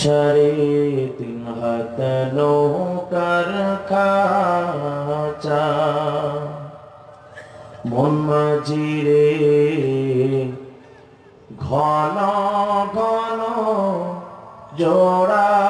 সাড়ে তিন হাত নৌকার খাচা? মন মাঝিরে ঘন ঘন জোড়া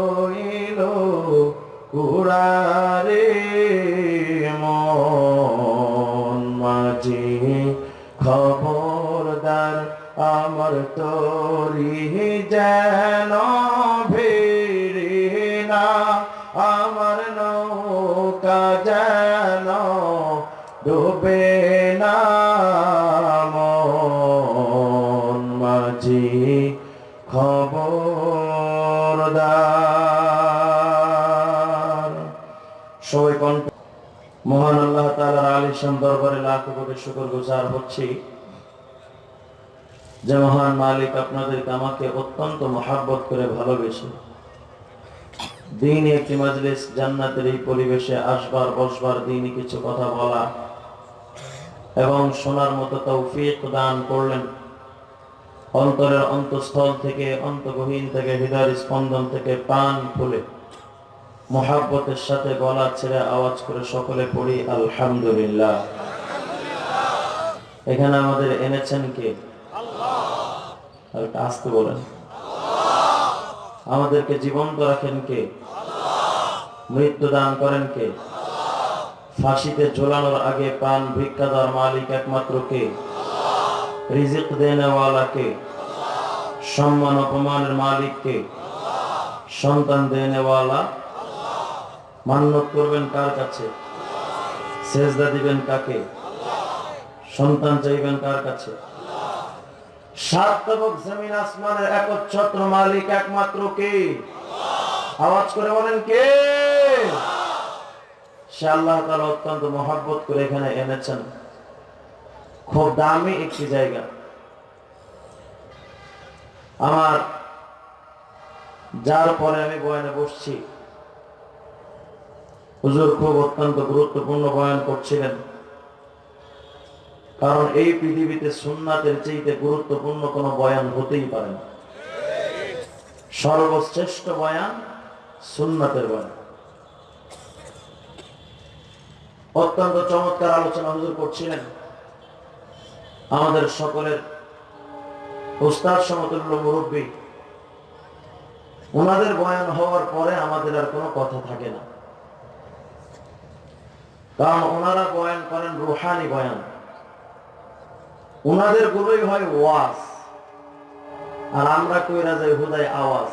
কুড়ারে মন মাঝি খবরদার আমার তরি যেন ভেরে না আমার নৌকা যেন মহান আল্লাহ তাআলার আলিশান দরবারে লাখ কোটি শুকর গুজার হচ্ছি যে মহান মালিক আপনাদেরকে আমাকে অত্যন্ত মহাব্বত করে ভালোবেসে দিন একটি মাজলিস জান্নাতের এই পরিবেশে আসবার, বসবার দিনই কিছু কথা বলা এবং শোনার মতো তৌফিক দান করলেন। অন্তরের অন্তঃস্থল থেকে অন্তগহীন থেকে হৃদয়ের স্পন্দন থেকে পান খুলে। মহাব্বতের সাথে গলা ছেড়ে আওয়াজ করে সকলে পড়ি, আলহামদুলিল্লাহ। এখানে আমাদের এনেছেন কে? আসতে বলেন। আমাদেরকে জীবন্ত রাখেন কে? মৃত্যু দান করেন কে? ফাঁসিতে ঝোলানোর আগে পান ভিক্ষাদার মালিক একমাত্র কে? রিজিক দেনেওয়ালা কে? সম্মান অপমানের মালিক কে? সন্তান দেনেওয়ালা মান্যত করবেন কার কাছে? সেজদা দিবেন কাকে? সন্তান চাইবেন কার কাছে? জমিন মালিক একমাত্র অত্যন্ত করে এখানে এনেছেন। খুব দামি একটি জায়গা। আমার, যার পরে আমি বয়ানে বসছি। হুজুর খুব অত্যন্ত গুরুত্বপূর্ণ বয়ান করছিলেন। কারণ এই পৃথিবীতে সুন্নাতের চাইতে গুরুত্বপূর্ণ কোনো বয়ান হতেই পারে না। সর্বশ্রেষ্ঠ বয়ান সুন্নাতের বয়ান। অত্যন্ত চমৎকার আলোচনা হুজুর করছিলেন। আমাদের সকলের উস্তাদ সমতুল্য মুরব্বী, ওনাদের বয়ান হওয়ার পরে আমাদের আর কোনো কথা থাকে না। কারণ ওনারা বয়ান করেন রুহানি বয়ান। ওনাদের গুলোই হয় ওয়াজ। আর আমরা কইরা যাই হুদায় আওয়াজ।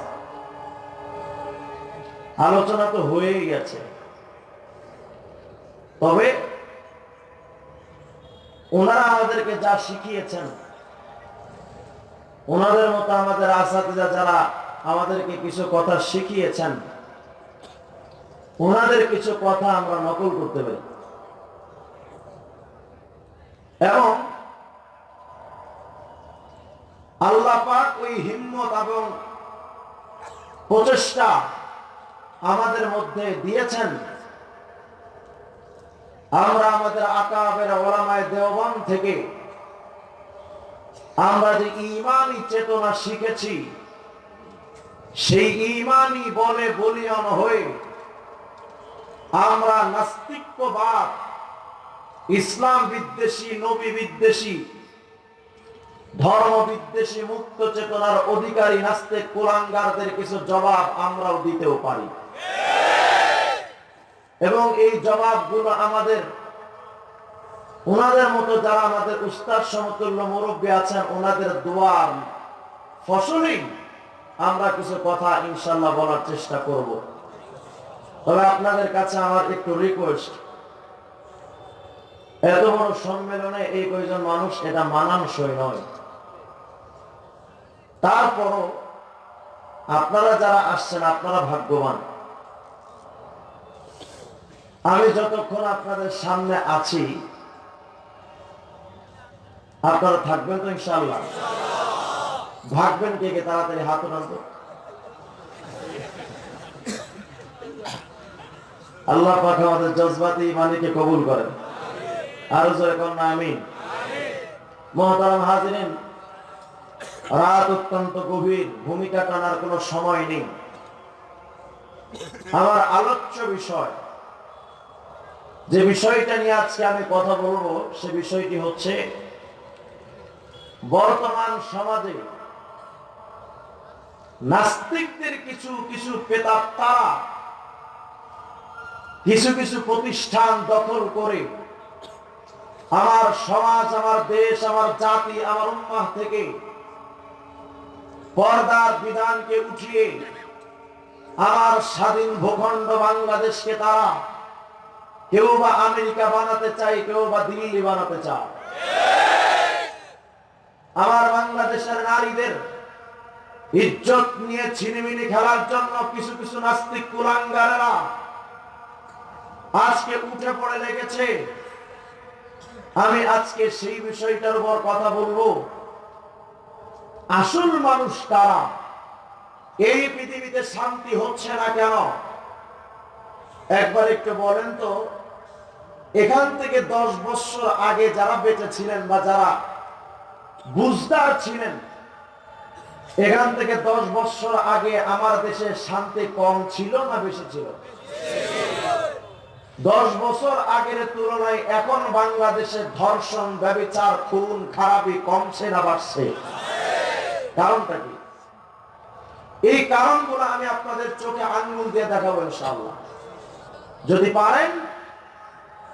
আলোচনা তো হয়েই গেছে। তবে ওনারা আমাদেরকে যা শিখিয়েছেন, ওনাদের মতো আমাদের আসাদিজা যারা আমাদেরকে কিছু কথা শিখিয়েছেন, ওনাদের কিছু কথা আমরা নকল করতে পারি। এবং আল্লাহ পাক ওই হিম্মত এবং প্রচেষ্টা আমাদের মধ্যে দিয়েছেন। আমরা আমাদের আকাবের ওলামায় দেওবান থেকে আমরা যে ইমানই চেতনা শিখেছি, সেই ইমানই বলে বলিয়ান হয়ে আমরা নাস্তিক্যবাদ ইসলাম বিদ্বেষী, নবী বিদ্বেষী, ধর্ম বিদ্বেষী, মুক্ত চেতনার অধিকারী, নাস্তিক, কুলাঙ্গারদের কিছু জবাব আমরাও দিতেও পারি। এবং এই জবাবগুলো আমাদের, ওনাদের মতো যারা আমাদের উস্তাদ, সমতুল্য মুরব্বী আছেন, ওনাদের দোয়ার ফসলই আমরা কিছু কথা ইনশাল্লাহ বলার চেষ্টা করব। তবে আপনাদের কাছে আমার একটু রিকোয়েস্ট এত বড় সম্মেলনে এই কয়জন মানুষ, এটা মানানসই নয়। তারপরও আপনারা যারা আসছেন, আপনারা ভাগ্যবান। আমি যতক্ষণ আপনাদের সামনে আছি, আপনারা থাকবেন তো ইনশাল্লাহ ভাগবেন কে কে? তাড়াতাড়ি হাত উঠান আল্লাহ পাক আমাদের জজবাতি মালিকে কবুল করেন। রাত অত্যন্ত গভীর, ভূমিকা টানার সময় নেই। আমার আলোচ্য বিষয়, যে বিষয়টা নিয়ে আজকে আমি কথা বলব, সে বিষয়টি হচ্ছে বর্তমান সমাজে নাস্তিকদের কিছু কিছু পেতাব কিছু কিছু প্রতিষ্ঠান দখল করে আমার সমাজ, আমার দেশ, আমার জাতি, আমার উম্মাহ থেকে পর্দার বিধানকে উঠিয়ে আমার স্বাধীন ভূখণ্ড বাংলাদেশকে তারা কেউ বা আমেরিকা বানাতে চায়, কেউ বা দিল্লি বানাতে চায়। আমার বাংলাদেশের নারীদের ইজ্জত নিয়ে ছিনিমিনি খেলার জন্য কিছু কিছু নাস্তিক কুলাঙ্গারেরা আজকে উঠে পড়ে লেগেছে। আমি আজকে সেই বিষয়টার উপর কথা বলব। আসল মানুষ তারা এই পৃথিবীতে শান্তি হচ্ছে না কেন? একবার একটু বলেন তো, এখান থেকে দশ বছর আগে যারা বেঁচে ছিলেন বা যারা বুঝদার ছিলেন, এখান থেকে দশ বছর আগে আমার দেশে শান্তি কম ছিল না বেশি ছিল? দশ বছর আগের তুলনায় এখন বাংলাদেশে ধর্ষণ, ব্যবচার, খুন, খারাপি কমছে না বাড়ছে। কারণটা কি? এই কারণগুলো আমি আপনাদের চোখে আঙ্গুল দিয়ে দেখাবো ইনশাআল্লাহ। যদি পারেন,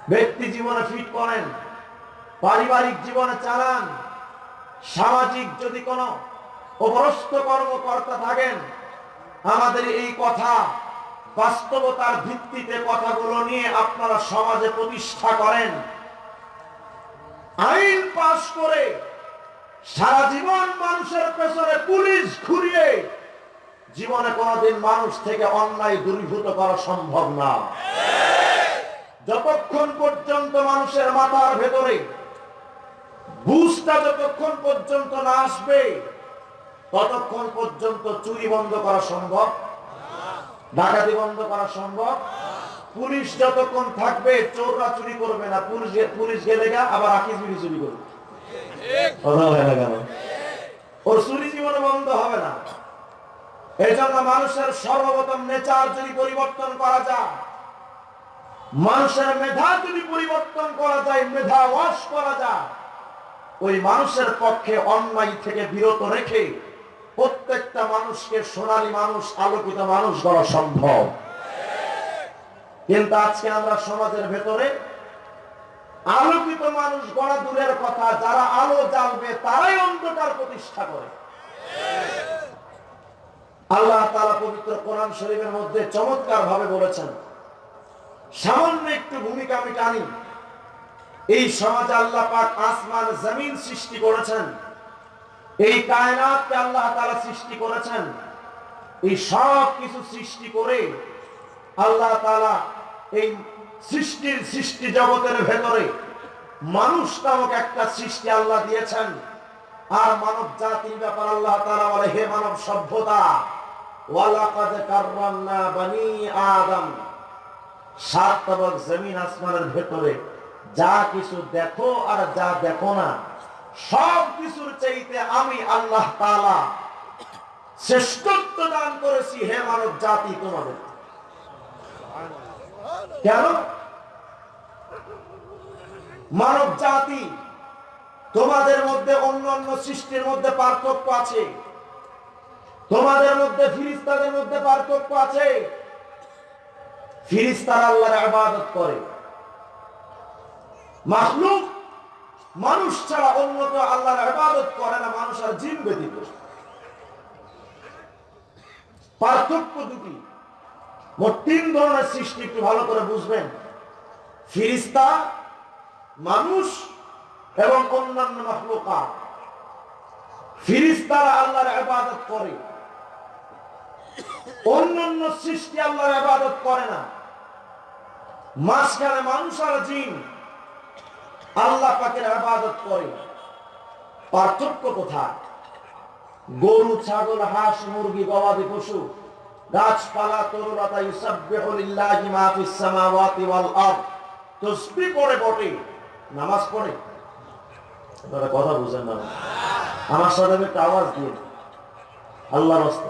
ব্যক্তি জীবনে ফিট করেন, পারিবারিক জীবনে চালান, সামাজিক যদি কোনো অপরস্ত কর্মকর্তা থাকেন, আমাদের এই কথা বাস্তবতার ভিত্তিতে কথাগুলো নিয়ে আপনারা সমাজে প্রতিষ্ঠা করেন। আইন পাশ করে সারা জীবন মানুষের পেছনে পুলিশ ঘুরিয়ে জীবনে কোনদিন মানুষ থেকে অন্যায় দূরীভূত করা সম্ভব না। যতক্ষণ পর্যন্ত মানুষের মাথার ভেতরে বুঝটা যতক্ষণ পর্যন্ত না আসবে, ততক্ষণ পর্যন্ত চুরি বন্ধ করা সম্ভব। ডাকাতি বন্ধ করা সম্ভব? পুলিশ যতক্ষণ থাকবে, চোররা চুরি করবে না। পুলিশ পুলিশ গেলে গা, আবার আকিস বিড়ি চুরি করবে। ওর চুরি জীবনে বন্ধ হবে না। এই জন্য মানুষের সর্বপ্রথম নেচার যদি পরিবর্তন করা যায়, মানুষের মেধা যদি পরিবর্তন করা যায়, মেধা ওয়াশ করা যায়, ওই মানুষের পক্ষে অন্যায় থেকে বিরত রেখে প্রত্যেকটা মানুষকে সোনালী মানুষ, আলোকিত মানুষ করা সম্ভব। কিন্তু আজকে আমরা সমাজের ভেতরে আলোকিত মানুষ গড়া দূরের কথা, যারা আলো জ্বালবে, তারাই অন্ধকার প্রতিষ্ঠা করে। আল্লাহ তালা পবিত্র কোরআন শরীফের মধ্যে চমৎকার ভাবে বলেছেন, সামান্য একটু ভূমিকা আমি টানি এই সমাজে আল্লাহ পাক আসমান, জমিন সৃষ্টি করেছেন। এই কায়নাতকে আল্লাহ তালা সৃষ্টি করেছেন। এই সব কিছু সৃষ্টি করে আল্লাহ তালা এই সৃষ্টির সৃষ্টি জগতের ভেতরে মানুষ নামক একটা সৃষ্টি আল্লাহ দিয়েছেন। আর মানব জাতির ব্যাপার আল্লাহ তালা বলে, হে মানব সভ্যতা, ওয়ালাকাদ কাররামনা বানি আদম। সাত তবক জমিন আসমানের ভেতরে যা কিছু দেখো আর যা দেখো না সব কিছুর চাইতে আমি আল্লাহ তাআলা শ্রেষ্ঠত্ব দান করেছি হে মানব জাতি তোমাদের। কেন? মানব জাতি তোমাদের মধ্যে অন্য অন্য সৃষ্টির মধ্যে পার্থক্য আছে। তোমাদের মধ্যে ফিরিস্তাদের মধ্যে পার্থক্য আছে। ফিরিস্তার আল্লাহর আবাদত করে। মাখলুক মানুষ ছাড়া অন্য কেউ আল্লাহর ইবাদত করে না, মানুষ আর জিন ব্যতীত। পার্থক্য দুটি। মোট তিন ধরনের সৃষ্টি, একটু ভালো করে বুঝবেন। ফিরিস্তা, মানুষ এবং অন্যান্য মাখলুকা ফিরিস্তারা আল্লাহর ইবাদত করে। অন্যান্য সৃষ্টি আল্লাহর ইবাদত করে না। মাঝখানে মানুষ আর জিন। আল্লাহ পাকের ইবাদত করে। পার্থক্য কোথায়? গরু, ছাগল, হাঁস, মুরগি, গবাদি পশু, গাছপালা তরুলতা ইউসাব্বিহু লিল্লাহি মা ফিস সামাওয়াতি ওয়াল আরদ। তাসবিহ পড়ে বটে, নামাজ পড়ে। আপনারা কথা বুঝেন না। আমার সাথে একটা আওয়াজ দিয়ে আল্লাহর রাস্তা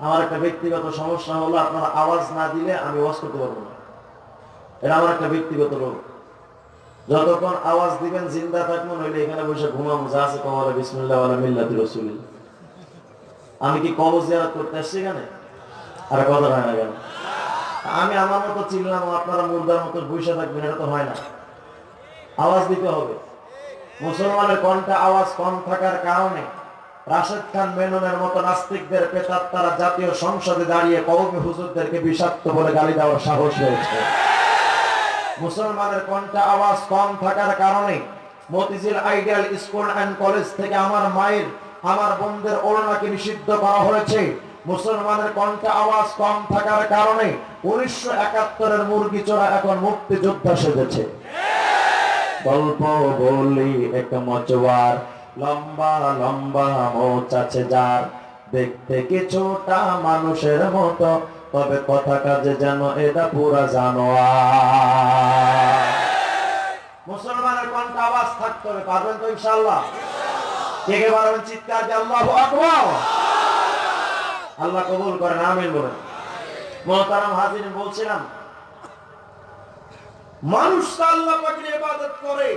আমার একটা ব্যক্তিগত সমস্যা হলো, আপনারা আওয়াজ না দিলে আমি ওয়াজ করতে পারব না। এটা আমার একটা ব্যক্তিগত রোগ। যতক্ষণ আওয়াজ দিবেন, জিন্দা থাকব নইলে এখানে বসে ঘুমাবো। যা আছে কমালে বিসমুল্লাহ মিল্লাতি আমি কি কবর জিয়ারত করতে আসছি এখানে? আর কথা হয় না কেন? আমি আমার মতো চিনলাম আপনারা মুর্দার মতো বসে থাকবেন, এটা তো হয় না। আওয়াজ দিতে হবে। মুসলমানের কণ্ঠে আওয়াজ কম থাকার কারণে রাশেদ খান মেননের মতো নাস্তিকদের পেতার তারা জাতীয় সংসদে দাঁড়িয়ে কৌমি হুজুরদেরকে বিষাক্ত বলে গালি দেওয়ার সাহস হয়েছে মুসলমানের কণ্ঠে আওয়াজ কম থাকার কারণে Motijheel ideal school and college থেকে আমার মায়ের, আমার বোনদের ওড়নাকে নিষিদ্ধ করা হয়েছে। মুসলমানের কণ্ঠে আওয়াজ কম থাকার কারণে উনিশশো একাত্তরের মুরগি চোরা এখন মুক্তিযোদ্ধা সেজেছে। গল্প বলি এক মচওয়ার লম্বা লম্বা, মোচ আছে যার দেখতে কিছুটা মানুষের মতো তবে কথা কাজে যেন এটা পুরা জানোয়ার। মুসলমানের কণ্ঠ আওয়াজ থাকতে হবে, পারবেন তো ইনশাআল্লাহ? কে পারবেন চিৎকার দিয়ে আল্লাহু আল্লাহ কবুল মোহতারাম হাজির বলছিলাম, মানুষ আল্লাহ পাকের ইবাদত করে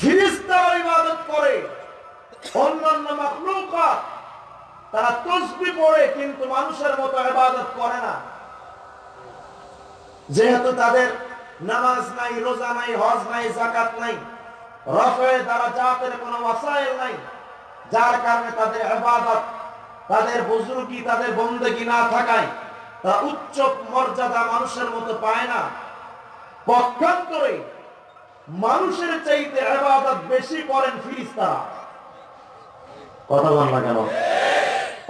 ফিরিস্তারা ইবাদত করে, অন্যান্য মাখলুকাত তারা তসবি পড়ে, কিন্তু মানুষের মতো ইবাদত করে না। যেহেতু তাদের নামাজ নাই, রোজা নাই, হজ নাই জাকাত নাই, রফে দ্বারা জাতের কোনো ওয়াসাইল নাই, যার কারণে তাদের ইবাদত, তাদের বুজুর্গি, তাদের বন্দেগি না থাকায় তারা উচ্চ মর্যাদা মানুষের মতো পায় না। পক্ষান্তরে মানুষের চাইতে ইবাদত বেশি করেন ফিরিস্তারা। কথা বল না কেন?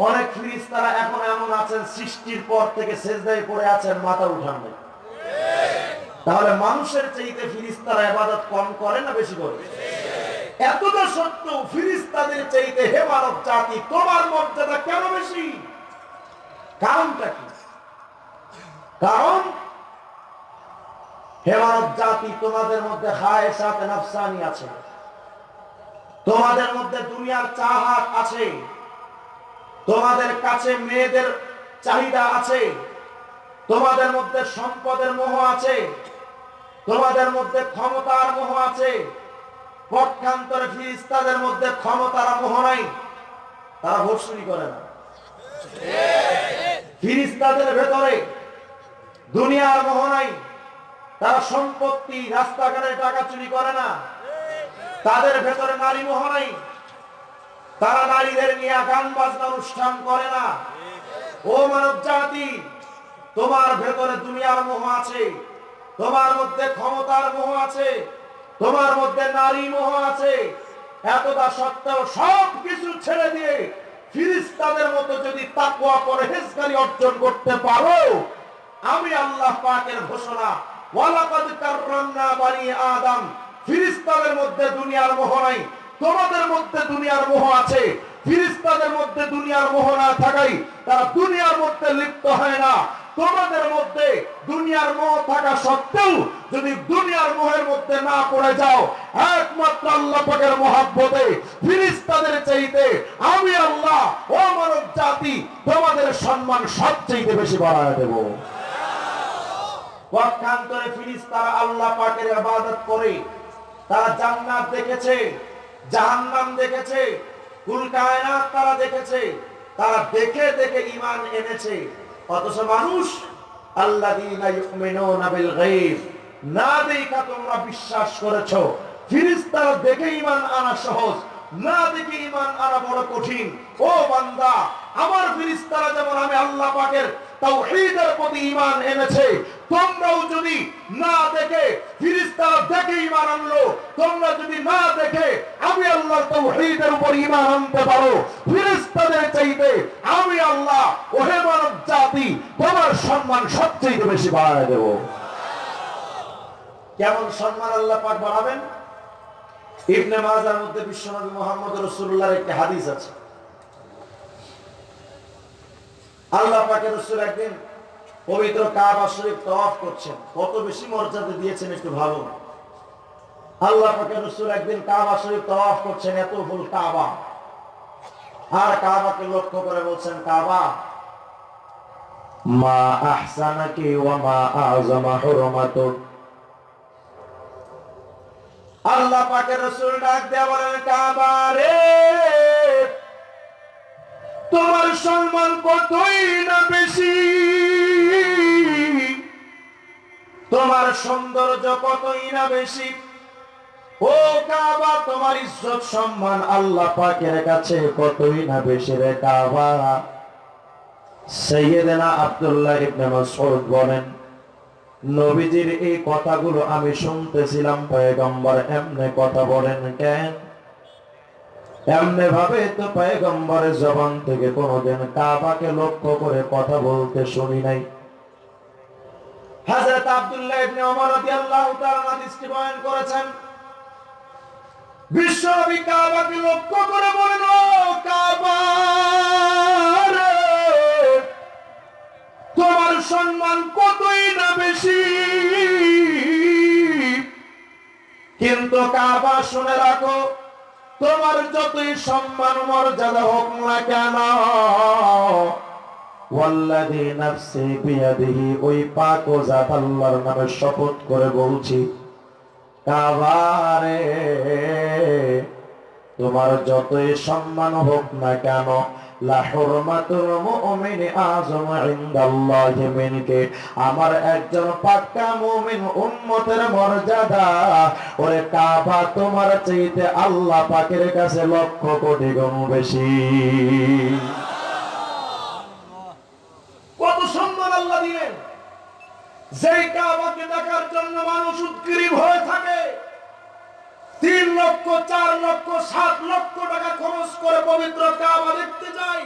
অনেক ফিরিস্তারা এখন এমন আছেন, সৃষ্টির পর থেকে সেজদায় পড়ে আছেন, মাথা উঠান নাই। তাহলে মানুষের চাইতে ফিরিস্তারা ইবাদত কম করে না বেশি করে? এতটা সত্ত্বেও ফিরিস্তাদের চাইতে হে মানব জাতি, তোমার মর্যাদা কেন বেশি? কারণটা কি? কারণ হে মানব জাতি, তোমাদের মধ্যে হায় সাথে নাফসানি আছে। তোমাদের মধ্যে দুনিয়ার চাহাত আছে। তোমাদের কাছে মেয়েদের চাহিদা আছে, তোমাদের মধ্যে সম্পদের মোহ আছে, তোমাদের মধ্যে ক্ষমতার মোহ আছে পক্ষান্তরে ফিরিস্তাদের মধ্যে ক্ষমতার মোহ নাই, তারা ভোট করে না। ফিরিস্তাদের ভেতরে দুনিয়ার মোহ নাই, তারা সম্পত্তি, রাস্তাঘাটে টাকা চুরি করে না, তাদের ভেতরে নারী মোহ নাই। তারা নারীদের নিয়ে গান বাজনা অনুষ্ঠান করে না। ও মানব জাতি, তোমার ভেতরে দুনিয়ার মোহ আছে, তোমার মধ্যে ক্ষমতার মোহ আছে, তোমার মধ্যে নারী মোহ আছে। এতটা সত্ত্বেও সব কিছু ছেড়ে দিয়ে ফিরিস্তাদের মতো যদি তাকওয়া পরহেজগারি অর্জন করতে পারো, আমি আল্লাহ পাকের ঘোষণা, ওয়ালাকাদ কাররামনা বানি আদম, ফিরিস্তাদের মধ্যে দুনিয়ার মোহ নাই। তোমাদের মধ্যে দুনিয়ার মোহ আছে, ফিরিস্তাদের মধ্যে দুনিয়ার মোহ না থাকাই তারা দুনিয়ার মধ্যে লিপ্ত হয় না। তোমাদের মধ্যে দুনিয়ার মোহ থাকা সত্ত্বেও যদি দুনিয়ার মোহের মধ্যে না পড়ে যাও, একমাত্র আল্লাহ পাকের মহাব্বতে, ফিরিস্তাদের চাইতে আমি আল্লাহ, ও মানব জাতি, তোমাদের সম্মান সবচেয়ে বেশি বাড়ায় দেব। পক্ষান্তরে ফিরিস্তারা আল্লাহ পাকের ইবাদত করে, তারা জান্নাত দেখেছে। জাহান্নাম দেখেছে, কুল কায়নাত তারা দেখেছে, তারা দেখে দেখে ঈমান এনেছে। অথচ মানুষ, আল্লাযীনা ইউমিনুনা বিল গায়ব, না দেখা তোমরা বিশ্বাস করেছ। ফিরিস্তারা দেখে ইমান আনা সহজ, না দেখে ইমান আনা বড় কঠিন। ও বান্দা, আমার ফিরিস্তারা যেমন আমি আল্লাহ পাকের তাওহীদের প্রতি ঈমান এনেছে। তোমরাও যদি না দেখে, ফিরিস্তারা দেখে ঈমান আনলো, তোমরা যদি না দেখে, আমি আল্লাহর তাওহীদের উপর ঈমান আনতে পারো। ফিরিস্তাদের চাইতে আমি আল্লাহ ওহে মানব জাতি, তোমার সম্মান সবচেয়ে বেশি বাড়ায় দেব। কেমন সম্মান আল্লাহ পাক বাড়াবেন? ইবনে মাজার মধ্যে বিশ্বনবী মোহাম্মদ রসুল্লাহর একটি হাদিস আছে। আল্লাহ পাকের রসুল একদিন পবিত্র কাবা শরীফ তওয়াফ করছেন। কত বেশি মর্যাদা দিয়েছেন একটু ভাবুন। আল্লাহ পাকের রসুল একদিন কাবা শরীফ তওয়াফ করছেন, এত ফুল কাবা। আর কাবাকে লক্ষ্য করে বলছেন, কাবা, মা আহসানাকি ওয়া মা আযমা হুরমাতুক আল্লাহ পাকের রসুল ডাক দেয়া বলেন, কাবা রে! তোমার সম্মান কতই না বেশি? তোমার সৌন্দর্য কতই না বেশি? ও কাবা, তোমার ইজ্জত, সম্মান আল্লাহ পাকের কাছে কতই না বেশি রে কাবা? সৈয়দনা আব্দুল্লাহ ইবনে মাসউদ বলেন, নবীজির এই কথাগুলো আমি শুনতেছিলাম, পয়গম্বর এমনে কথা বলেন কেন? এমনি ভাবে তো পয়গম্বরের জবান থেকে কোনোদিন কাবাকে লক্ষ্য করে কথা বলতে শুনি নাই। হযরত আব্দুল্লাহ ইবনে ওমর রাদিয়াল্লাহু তাআলা দৃষ্টি বয়ান করেছেন বিশ্বনবী কাবাকে লক্ষ্য করে বলেন, ও কাবা তোমার সম্মান কতই না বেশি? কিন্তু কাবা শুনে রাখো তোমার যতই সম্মান, মর্যাদা হোক না কেন, ওয়াল্লাযী নাফসি বিয়াদিহি, ওই পাক ও জাত আল্লাহর নামে শপথ করে বলছি, কাবারে, তোমার যতই সম্মান হোক না কেন আমার একজন পাক্কা মুমিন উম্মতের মর্যাদা। ওরে কাবা তোমার চাইতে আল্লাহ পাকের কাছে লক্ষ কোটি গুণ বেশি। কত কাবাকে দেখার জন্য মানুষ উৎগ্রীব হয়ে থাকে তিন লক্ষ, চার লক্ষ, সাত লক্ষ টাকা খরচ করে পবিত্র কাবা দেখতে যাই।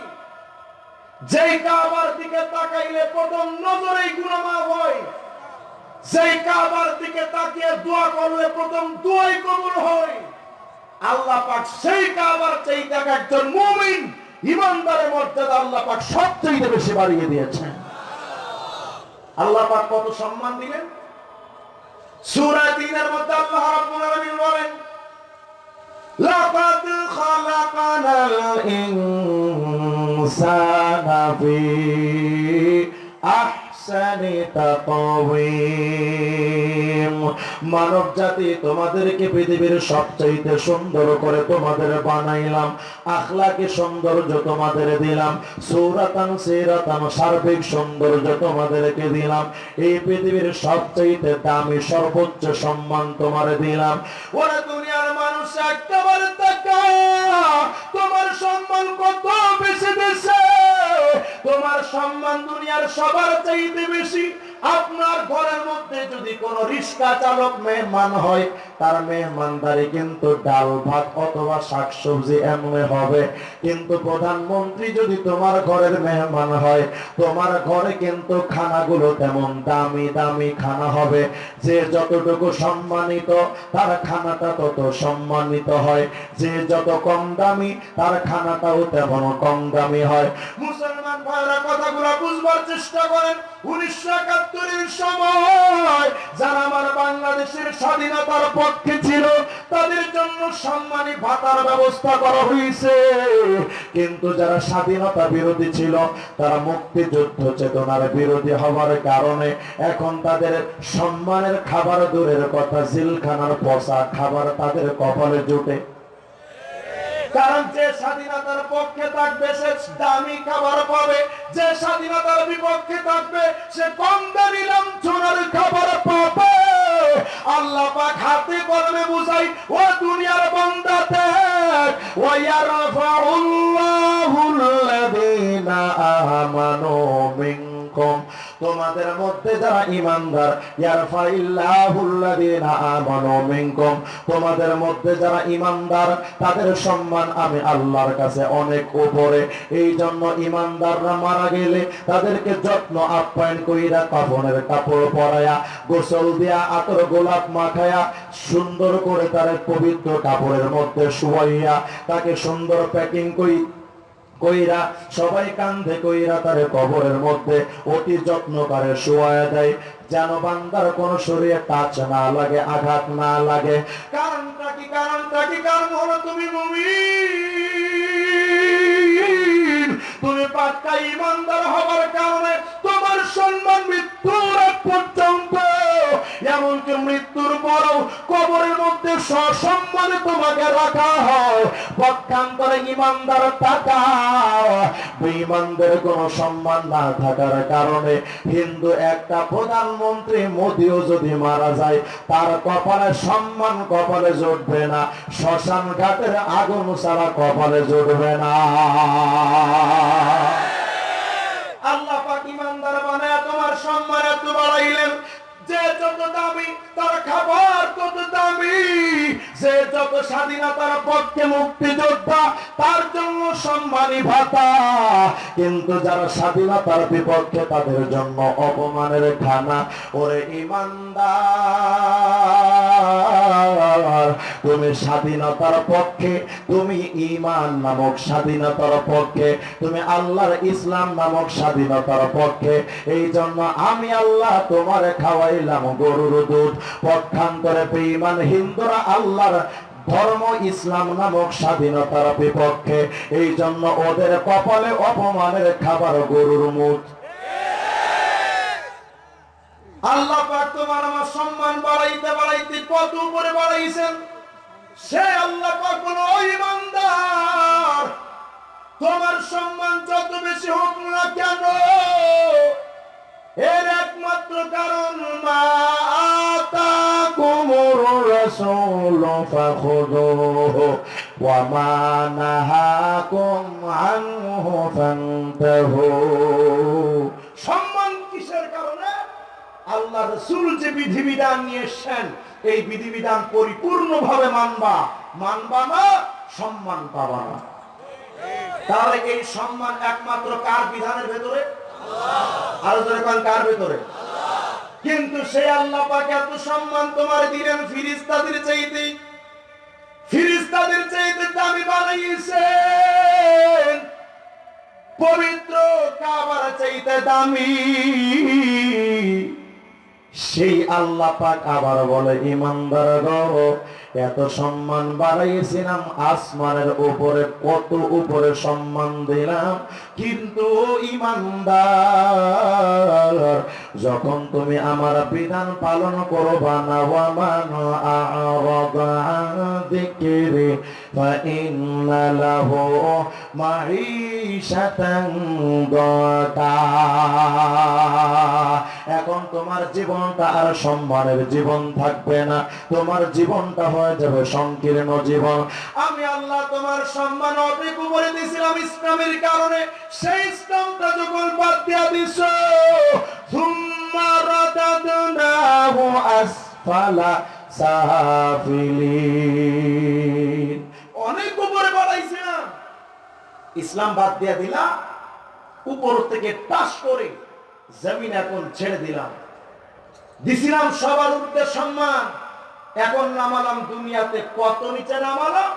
যেই কাবার দিকে তাকাইলে প্রথম নজরেই গুণমাপ হয়। যেই কাবার দিকে তাকিয়ে দোয়া করলে প্রথম দোয়াই কবুল হয়। আল্লাহ পাক সেই কাবার একজন মুমিন ইমানদারের মর্যাদা আল্লাহ পাক সবচেয়ে বেশি বাড়িয়ে দিয়েছেন। আল্লাহ পাক কত সম্মান দিলেন? সূরা তিনের মধ্যে আল্লাহ রাব্বুল আলামিন বলেন লাকাদ খালাকানাল ইনসানা ফি মানব জাতি তোমাদেরকে পৃথিবীর সবচাইতে সুন্দর করে তোমাদের বানাইলাম। আখলাকে সৌন্দর্য তোমাদের দিলাম। সৌরাতান, সেরাতান, সার্বিক সৌন্দর্য তোমাদেরকে দিলাম। এই পৃথিবীর সবচাইতে দামি, সর্বোচ্চ সম্মান তোমার দিলাম। ওরা দুনিয়ার মানুষ একেবারে তোমার সম্মান কত বেশি দেশে তোমার সম্মান দুনিয়ার সবার চাইতে বেশি। আপনার ঘরের মধ্যে যদি কোন রিক্সা চালক মেহমান হয়, তার মেহমানদারি কিন্তু ডাল, ভাত অথবা শাকসবজি এমন হবে। কিন্তু প্রধানমন্ত্রী যদি তোমার ঘরের মেহমান হয়, তোমার ঘরে কিন্তু খানাগুলো তেমন দামি দামি খানা হবে। যে যতটুকু সম্মানিত, তার খানাটা তত সম্মানিত হয়। যে যত কম দামি, তার খানাটাও তেমন কম দামি হয়। মুসলমান ভাইরা, কথাগুলো বুঝবার চেষ্টা করেন। উনিশশো একাত্তরের সময় যারা আমার বাংলাদেশের স্বাধীনতার পক্ষে ছিল, তাদের জন্য সম্মানী ভাতার ব্যবস্থা করা হয়েছে। কিন্তু যারা স্বাধীনতা বিরোধী ছিল, তারা মুক্তিযুদ্ধ চেতনার বিরোধী হওয়ার কারণে এখন তাদের সম্মানের খাবার দূরের কথা, জিলখানার পচা খাবার তাদের কপালে জুটে। কারণ যে স্বাধীনতার পক্ষে থাকবে, সে দামি খাবার পাবে। যে স্বাধীনতার বিপক্ষে থাকবে, সে কম দামি লাঞ্ছনার খাবার পাবে। আল্লাহ পাক হাতে কলমে বুঝাই, ও দুনিয়ার বান্দাতে ওয়ায়ারফাউল্লাহুল্লাযীনা আমানু মিনকুম তোমাদের মধ্যে যারা ঈমানদার, ইয়ারফাইল্লাহুল্লাযীনা আমানু মিনকুম। তোমাদের মধ্যে যারা ঈমানদার, তাদের সম্মান আমি আল্লাহর কাছে অনেক উপরে। এই জন্য ঈমানদাররা মারা গেলে তাদেরকে যত্ন আপ্যায়ন কইরা কাফনের কাপড় পরায়া, গোসল দিয়া, আতর গোলাপ মাখায়া, সুন্দর করে তার পবিত্র কাপড়ের মধ্যে শুয়াইয়া, তাকে সুন্দর প্যাকিং করি কইরা, সবাই কান্ধে কইরা তার কবরের মধ্যে অতি যত্ন করে শোয়া দেয়। যেন বান্দার কোন শরীরে টাচ না লাগে, আঘাত না লাগে। কারণটা কি কারণটা কি? কারণ হলো তুমি মুমিন। তুমি পাক্কা ইমানদার হবার কারণে সম্মান মৃত্যুর পর্যন্ত, এমনকি মৃত্যুর পরও কবরের মধ্যে সসম্মানে তোমাকে রাখা হয়। পক্ষান্তরে ইমানদার সম্মান না থাকার কারণে হিন্দু একটা প্রধানমন্ত্রী মোদিও যদি মারা যায়, তার কপালে সম্মান কপালে জুটবে না শ্মশান ঘাটের আগুন ছাড়া কপালে জুটবে না আল্লাহ পাক ইমানদার বানায় তোমার সম্মান এত বাড়াইলেন। যে যত তার খাবার যে যত স্বাধীনতার পক্ষে তার জন্য সম্মানী ভাতা। কিন্তু যারা স্বাধীনতার বিপক্ষে তাদের জন্য অপমানের খানা, ওরে ইমানদার। তুমি স্বাধীনতার পক্ষে, তুমি ইমান নামক স্বাধীনতার পক্ষে, তুমি আল্লাহর ইসলাম নামক স্বাধীনতার পক্ষে। এই জন্য আমি আল্লাহ তোমারে খাওয়াইলাম গরুর দুধ। পক্ষান্তরে বেঈমান হিন্দুরা আল্লাহর ধর্ম ইসলাম নামক স্বাধীনতার বিপক্ষে। এই জন্য ওদের কপালে অপমানের খাবার গরুর মুখ। আল্লাহ তোমার আমার সম্মান বাড়াইতে বাড়াইতে কত উপরে বাড়াইছেন? সে আল্লাহ পাক বলো "ও ইমানদার। তোমার সম্মান যত বেশি হোক না কেন? এর একমাত্র কারণ মা আতাকুমুর রাসূল ফাখুযুহু ওয়া মা নাহাকুম আনহু ফান্তাহু। সম্মান কিসের কারণে? আল্লাহ রসুল যে বিধিবিধান নিয়ে এসছেন, এই বিধিবিধান পরিপূর্ণভাবে মানবা। মানবা না, সম্মান পাবা না। তাহলে এই সম্মান একমাত্র কার বিধানের ভেতরে? কিন্তু সেই আল্লাহ এত সম্মান তোমার দিলেন, ফিরিস্তাদের চাইতে। ফিরিস্তাদের চাইতে দামি পবিত্র কাবার চাইতে দামি। সেই আল্লাহ পাক আবার বলে, ইমানদার গো, এত সম্মান বাড়াইছিলাম আসমানের উপরে কত উপরে সম্মান দিলাম কিন্তু ইমানদার, যখন তুমি আমার বিধান পালন করবা না এখন তোমার জীবনটা আর সম্মানের জীবন থাকবে না, তোমার জীবনটা হয়ে যাবে সংকীর্ণ জীবন। আমি আল্লাহ তোমার সম্মান অধিক করে দিয়েছিলাম ইসলামের কারণে। সেই ইসলামটা যখন বাদ দিয়া সাফিলিন। অনেক উপরে বাড়াইছিলাম। ইসলাম বাদ দিয়া উপর থেকে টাস করে জমিন এখন ছেড়ে দিলাম। দিছিলাম সবার উর্ধে সম্মান। এখন নামালাম দুনিয়াতে, কত নিচে নামালাম,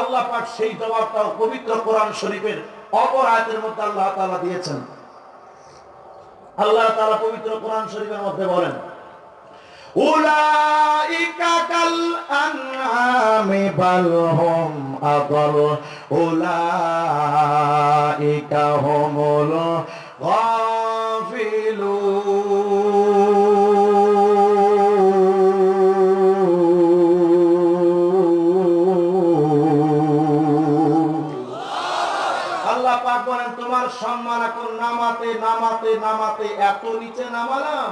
আল্লাহ পাক সেই জবাবটাও পবিত্র কোরআন শরীফের অপর আয়াতের মধ্যে আল্লাহ তাআলা দিয়েছেন। আল্লাহ তাআলা পবিত্র কোরআন শরীফের মধ্যে বলেন, উলাইকা কাল আনআমি সম্মান এখন নামাতে নামাতে নামাতে এত নিচে নামালাম।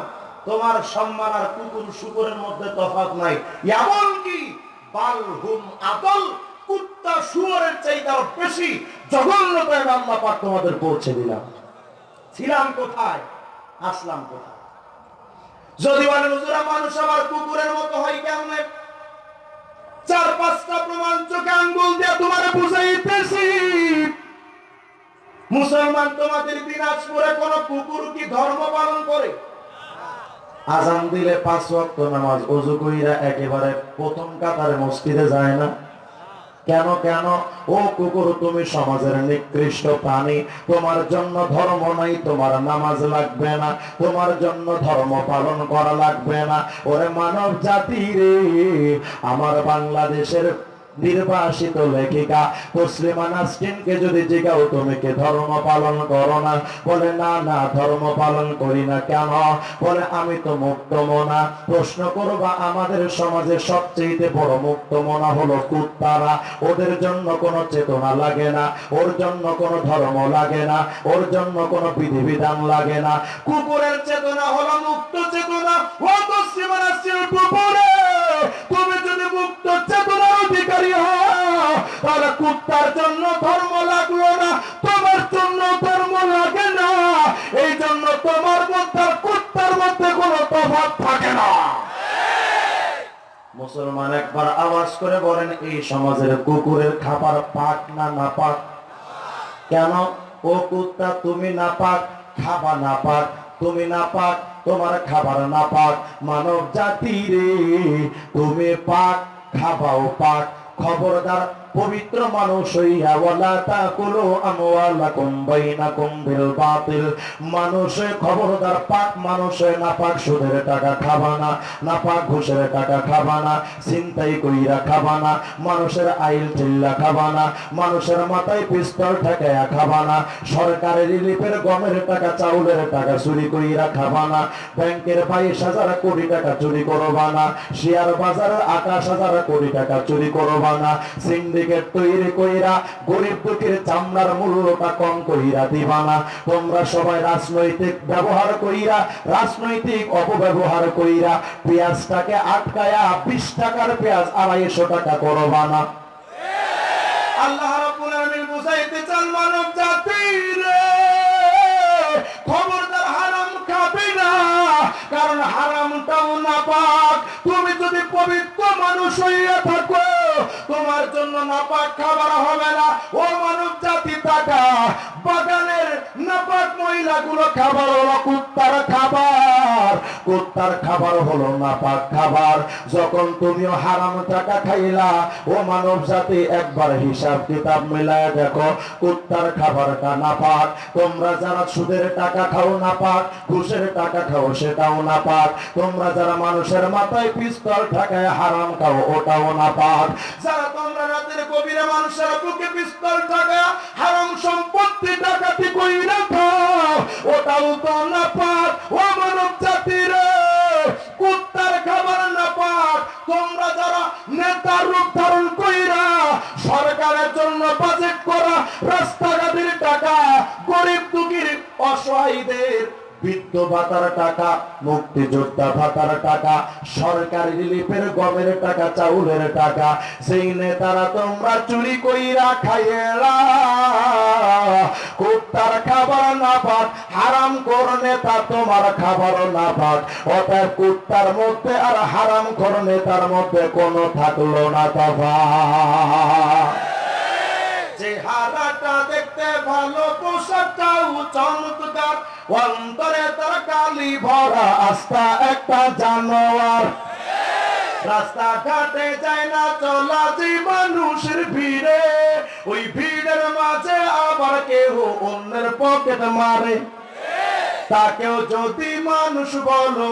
তোমার সম্মান আর কুকুর শুকুরের মধ্যে তফাৎ নাই। এমনকি বাল হুম আদল, কুত্তা শুয়োরের বেশি জঘন্যতায় পাক তোমাদের পৌঁছে দিলাম। ছিলাম কোথায়? আসলাম কোথায়? যদি বলেন, হুজুরা, মানুষ কুকুরের মতো হয় কেমনে? চার পাঁচটা প্রমাণ চোখে আঙ্গুল দিয়ে তোমার বুঝাইতেছি। মুসলমান তোমাদের দিনাজপুরে কোন কুকুর কি ধর্ম পালন করে? আজান দিলে পাঁচ ওয়াক্ত নামাজ, অজু কইরা একেবারে প্রথম কাতারে মসজিদে যায় না। কেন কেন? ও কুকুর, তুমি সমাজের নিকৃষ্ট প্রাণী। তোমার জন্য ধর্ম নাই, তোমার নামাজ লাগবে না। তোমার জন্য ধর্ম পালন করা লাগবে না। ওরে মানব জাতি রে, আমার বাংলাদেশের নির্বাসিত লেখিকা তসলিমা নাসরিনকে যদি জিগাও তুমি কি ধর্ম পালন করো না? বলে, না না, ধর্ম পালন করি না। কেন? বলে, আমি তো মুক্ত মনা। প্রশ্ন করবা, আমাদের সমাজে সবচেয়ে বড় মুক্ত মনা হলো কুত্তারা। ওদের জন্য কোনো চেতনা লাগে না, ওর জন্য কোনো ধর্ম লাগে না, ওর জন্য কোনো বিধিবিধান লাগে না। কুকুরের চেতনা হলো মুক্ত চেতনা। ও তসলিমা কুকুরে, তুমি যদি মুক্ত চেতনার অধিকারী কুত্তার জন্য ধর্ম লাগল না, তোমার জন্য ধর্ম লাগে না। এই জন্য তোমার মধ্যে কুত্তার মধ্যে কোনো থাকে না। মুসলমান একবার আওয়াজ করে বলেন, এই সমাজের কুকুরের খাবার পাক না না পাক কেন? ও কুত্তা, তুমি না পাক খাবা না পাক তুমি না পাক তোমার খাবার না পাক মানব জাতি রে, তুমি পাক খাবাও পাক খবরদার পবিত্র মানুষ মানুষের মাথায় পিস্তল সরকারের রিলিফের গমের টাকা, চাউলের টাকা চুরি কইরা খাবা না ব্যাংকের বাইশ হাজার কোটি টাকা চুরি করবা না শেয়ার বাজারের আকাশ হাজার কোটি টাকা চুরি করবা না তৈরি কইরা গরিব দুঃখের চামড়ার মূল্যটা কম কইরা দিবা না। তোমরা সবাই রাজনৈতিক ব্যবহার কইরা, রাজনৈতিক অপব্যবহার কইরা পেঁয়াজটাকে আটকায়া বিশ টাকার পেঁয়াজ আড়াইশো টাকা করবা না। আল্লাহ বুঝাইতে চান, মানব খবরদার হারাম খাবে না, কারণ হারামটাও না পাক তুমি যদি পবিত্র মানুষ হইয়া থাকো তোমার জন্য নাপাক খাবার হবে না। ও মানব জাতি, টাকা, বাগানের নাপাক মহিলাগুলো খাবার হলো কুত্তার খাবার। কুত্তার খাবার হলো নাপাক খাবার। যখন তুমিও হারাম টাকা খাইলা, ও মানব জাতি, একবার হিসাব কিতাব মিলায় দেখো, কুত্তার খাবারটা নাপাক। তোমরা যারা সুদের টাকা খাও নাপাক, ঘুষের টাকা খাও সেটাও নাপাক। তোমরা যারা মানুষের মাথায় পিস্তল ঠাকায় হারাম খাও, ওটাও নাপাক। যারা তোমরা রাতের গভীরে মানুষের বুকে পিস্তল ঠাকায় হারাম সম্পত্তি ডাকাতি কইরা খাও ওটাও তো নাপাক ও মানব জাতির, কুত্তার খাবার নাপাক তোমরা যারা নেতার রূপ ধারণ কইরা সরকারের জন্য বাজেট করা রাস্তাঘাটের টাকা, গরিব দুঃখীর, অসহায়ীদের বৃদ্ধ ভাতার টাকা, মুক্তিযোদ্ধা ভাতার টাকা, সরকারি রিলিফের গমের টাকা, চাউলের টাকা। সেই নেতারা তোমরা চুরি কইরা খাইয়েলা কুত্তার খাবার না পাক হারাম কর নেতা তোমার খাবার না পাক অতএব কুত্তার মধ্যে আর হারাম কর নেতার মধ্যে কোনো থাকল না তফা চেহারাটা দেখতে ভালো, পোশাকটাও চমৎকার অন্তরে তার কালি ভরা আস্থা একটা জানোয়ার। রাস্তা ঘাটে যায় না চলা যে মানুষের ভিড়ে। ওই ভিড়ের মাঝে আবার কেউ অন্যের পকেট মারে। তাকেও যদি মানুষ বলো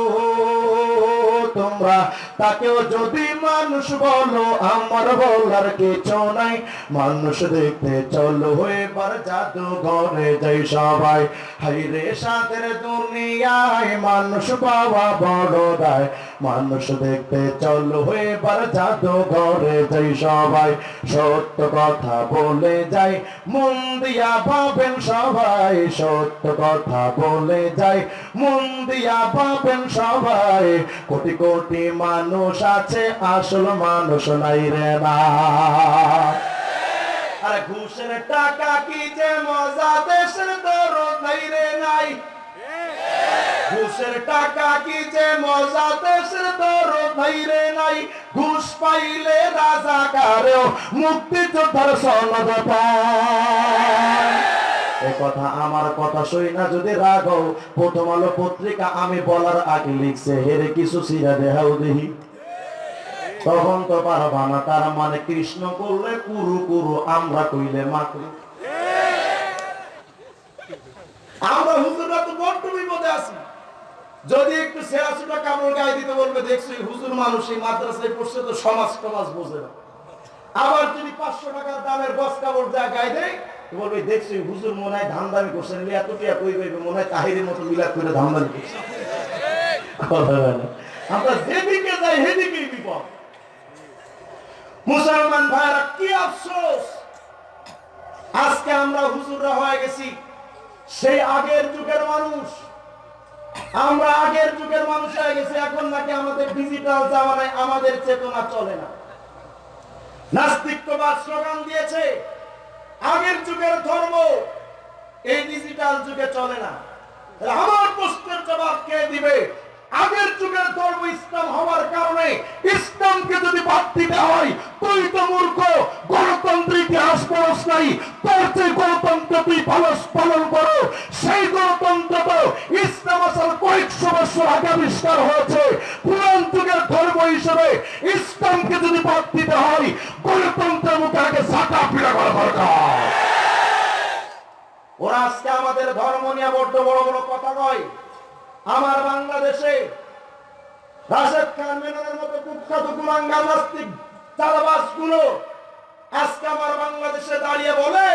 তোমরা, তাকেও যদি মানুষ বলো, আমার বলার কিছু নাই। মানুষ দেখতে চলো, এবার জাদু ঘরে যাই সবাই। হাই রে সাথের দুনিয়ায় মানুষ পাওয়া বড় দায়। মানুষ দেখতে চলো, এবার জাদু ঘরে যাই সবাই। সত্য কথা বলে যাই, মন ভাবেন সবাই। সত্য কথা বলে যাই, মন ভাবেন সবাই। কোটি কোটি মানুষ আছে, আসল মানুষ নাই রে না। আরে ঘুষের টাকা কি যে মজা, দেশের দরদ নাই রে নাই। ঘুষের টাকা কি যে মজা, দেশের দরদ নাই রে নাই। ঘুষ পাইলে রাজা কারেও মুক্তি যোদ্ধার সনদ পায়। এ কথা আমার কথা সই না যদি রাগ প্রথম আলো পত্রিকা আমি বলার আগে লিখছে, হেরে কিছু সিরা দেহাও দেহি। তখন তো পারবা না, তার মানে কৃষ্ণ করলে কুরু কুরু, আমরা কইলে মাকরু। আমরা হুজুররা তো বড্ড বিপদে আছি। যদি একটু সেরা সুটা কাপড় গায়ে দিতে বলবে, দেখছ হুজুর মানুষ এই মাদ্রাসায় পড়ছে তো সমাজ সমাজ বোঝে না। আবার যদি পাঁচশো টাকার দামের বস কাপড় যা গায়ে দেয় বলবে দেখছ, হুজুর মনে হয় ধান দামি করছে নিলে কই পাইবে মনে হয় তাহিরের মতো মিলাদ করে ধান দামি। আমরা যেদিকে যাই বিপদ। মুসলমান ভাইরা কি আফসোস! আজকে আমরা হুজুররা হয়ে গেছি সেই আগের যুগের মানুষ। আমরা আগের যুগের মানুষ হয়ে গেছি, এখন নাকি আমাদের ডিজিটাল জামানায় আমাদের চেতনা চলে না। নাস্তিক্যবাদ স্লোগান দিয়েছে আগের যুগের ধর্ম এই ডিজিটাল যুগে চলে না। আমার প্রশ্নের জবাব কে দিবে? আগের যুগের ধর্ম ইসলাম হওয়ার কারণে ইসলামকে যদি বাদ দিতে হয়, তুই তো মূর্খ গণতন্ত্র ইতিহাস পড়স নাই, তোর যে গণতন্ত্র তুই পালস পালন করো সেই গণতন্ত্র তো ইসলাম আসার কয়েকশো বছর আগে আবিষ্কার হয়েছে। পুরান যুগের ধর্ম হিসেবে ইসলামকে যদি বাদ দিতে হয়, গণতন্ত্রের মুখে আগে ঝাঁটা পিড়া করা দরকার। ওরা আজকে আমাদের ধর্ম নিয়ে বড্ড বড় বড় কথা কয় আমার বাংলাদেশে রাশেদ খান মেননের মতো কুখ্যাত কুলাঙ্গার নাস্তিক চালাবাসগুলো আজকে আমার বাংলাদেশে দাঁড়িয়ে বলে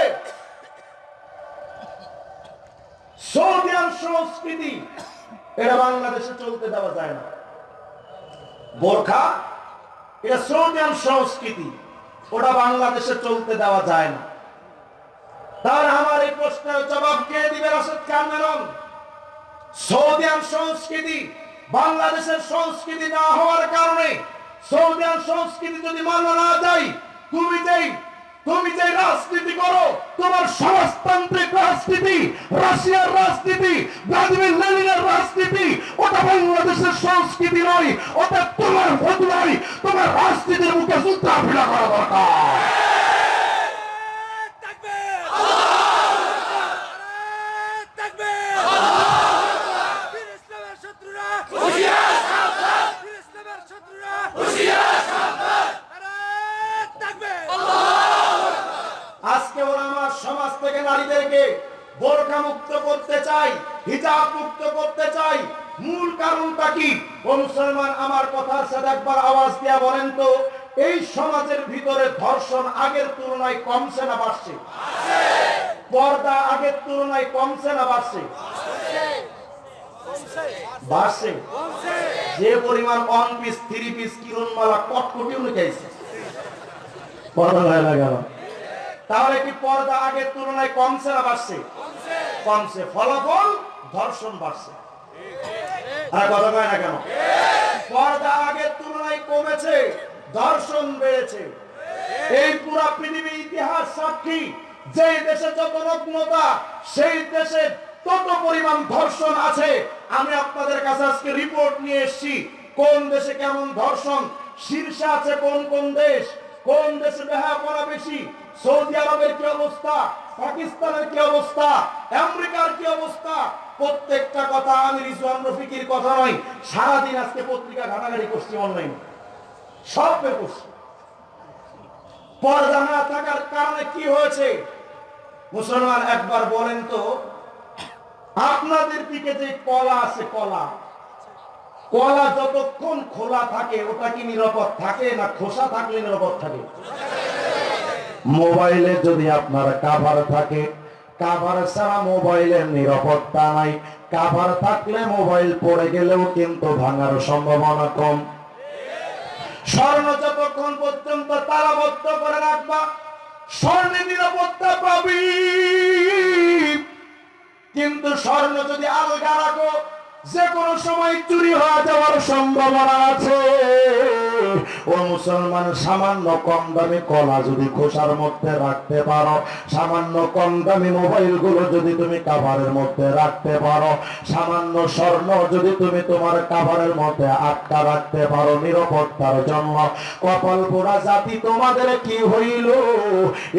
সংস্কৃতি এটা বাংলাদেশে চলতে দেওয়া যায় না। বোরখা এটা সৌদিয়ান সংস্কৃতি ওটা বাংলাদেশে চলতে দেওয়া যায় না। তার আমার এই প্রশ্নের জবাব কে দিবে রাশেদ খান মেনন? সৌদিয়ান সংস্কৃতি বাংলাদেশের সংস্কৃতি না হওয়ার কারণে সৌদিয়ান সংস্কৃতি যদি মানা না যায় তুমি যেই তুমি যে রাজনীতি করো। তোমার সমাজতান্ত্রিক রাজনীতি, রাশিয়ার রাজনীতি, ভ্লাদিমির লেনিনের রাজনীতি, ওটা বাংলাদেশের সংস্কৃতি নয়, ওটা তোমার ভোট নয়। তোমার রাজনীতির মুখে সূত্রা ফিরা করা দরকার তাকবীর তাকবীর বীর ইসলামের শত্রুরা হুঁশিয়ার সাবধান বীর ইসলামের শত্রুরা হুঁশিয়ার সাবধান তাকবীর আজকে ওরা আমার সমাজ থেকে নারীদেরকে বোরখা মুক্ত করতে চাই হিজাব মুক্ত করতে চাই। মূল কারণটা কি? ও মুসলমান, আমার কথার সাথে একবার আওয়াজ দিয়া বলেন তো, এই সমাজের ভিতরে ধর্ষণ আগের তুলনায় কমছে না বাড়ছে? পর্দা আগের তুলনায় কমছে না বাড়ছে? বাড়ছে। যে পরিমাণ one piece three piece Kiranmala কটকটি উঠেছে পর্দা লাগানো তাহলে কি পর্দা আগের তুলনায় কমছে না বাড়ছে? কমছে। ফলাফল ধর্ষণ বাড়ছে। আর কথা কয় না কেন? পর্দা আগের তুলনায় কমেছে ধর্ষণ বেড়েছে। এই পুরা পৃথিবী ইতিহাস সাক্ষী যে দেশে যত নগ্নতা সেই দেশে তত পরিমাণ ধর্ষণ আছে। আমি আপনাদের কাছে আজকে রিপোর্ট নিয়ে এসেছি কোন দেশে কেমন ধর্ষণ শীর্ষে আছে কোন কোন দেশ কোন দেশে বেহাপনা বেশি সৌদি আরবের কি অবস্থা? পাকিস্তানের কি অবস্থা? আমেরিকার কি অবস্থা? প্রত্যেকটা কথা আমি রিজওয়ান রফিকির কথা নয়। সারাদিন আজকে পত্রিকা ঘাটাঘাটি করছি অনলাইন সব করছি পর্দা না থাকার কারণে কি হয়েছে? মুসলমান, একবার বলেন তো, আপনাদের দিকে যে কলা আছে, কলা। কলা যতক্ষণ খোলা থাকে, ওটা কি নিরাপদ থাকে না খোসা থাকলে নিরাপদ থাকে? মোবাইলে যদি আপনার কাভার থাকে কাভার ছাড়া মোবাইলের নিরাপত্তা নাই। কাভার থাকলে মোবাইল পড়ে গেলেও কিন্তু ভাঙার সম্ভাবনা কম। স্বর্ণ যতক্ষণ পর্যন্ত তালাবদ্ধ করে রাখবা? স্বর্ণের নিরাপত্তা পাবি। কিন্তু স্বর্ণ যদি আলগা রাখো যে কোনো সময় চুরি হয়ে যাওয়ার সম্ভাবনা আছে। ও মুসলমান, সামান্য কম দামি কলা যদি খোসার মধ্যে রাখতে পারো, সামান্য কম দামি মোবাইলগুলো যদি তুমি কাভারের মধ্যে রাখতে পারো, সামান্য স্বর্ণ যদি তুমি তোমার কাভারের মধ্যে আটকা রাখতে পারো নিরাপত্তার জন্য। কপাল পোড়া জাতি তোমাদের কি হইল?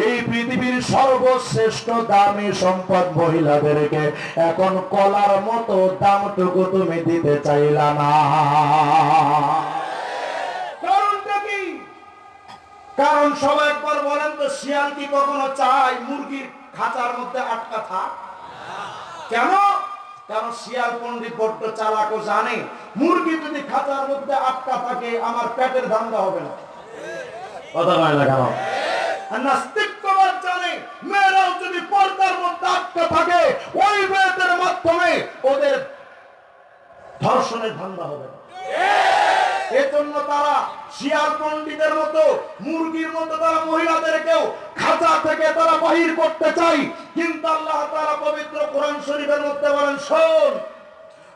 এই পৃথিবীর সর্বশ্রেষ্ঠ দামি সম্পদ মহিলাদেরকে এখন কলার মতো দামটুকু তুমি দিতে চাইলা না কারণটা কি কারণ সবাই একবার বলেন তো, শিয়াল কি কখনো চায় মুরগির খাঁচার মধ্যে আটকা থাক? কেন? কারণ শিয়াল পণ্ডিত বড্ড চালাকও জানে, মুরগি যদি খাঁচার মধ্যে আটকা থাকে, আমার পেটের ধান্দা হবে না। ধর্ষণের ধান্দা হবে না। এজন্য তারা শিয়াল পণ্ডিতের মতো মুরগির মতো তারা মহিলাদেরকেও খাঁচা থেকে তারা বাহির করতে চাই কিন্তু আল্লাহ তাআলা পবিত্র কোরআন শরীফের মধ্যে বলেন শোন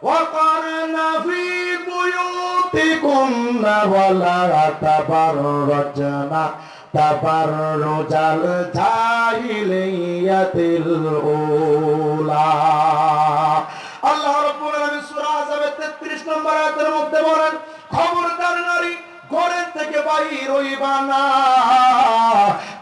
وقرن في بيوتكن ولا تبرجن تبرج الجاهلية الأولى আল্লাহ রাব্বুল আলামিন সূরা আযাবের 33 নম্বর আয়াতের মধ্যে বলেন খবরদার নারী ঘরের থেকে বাহির হইবা না।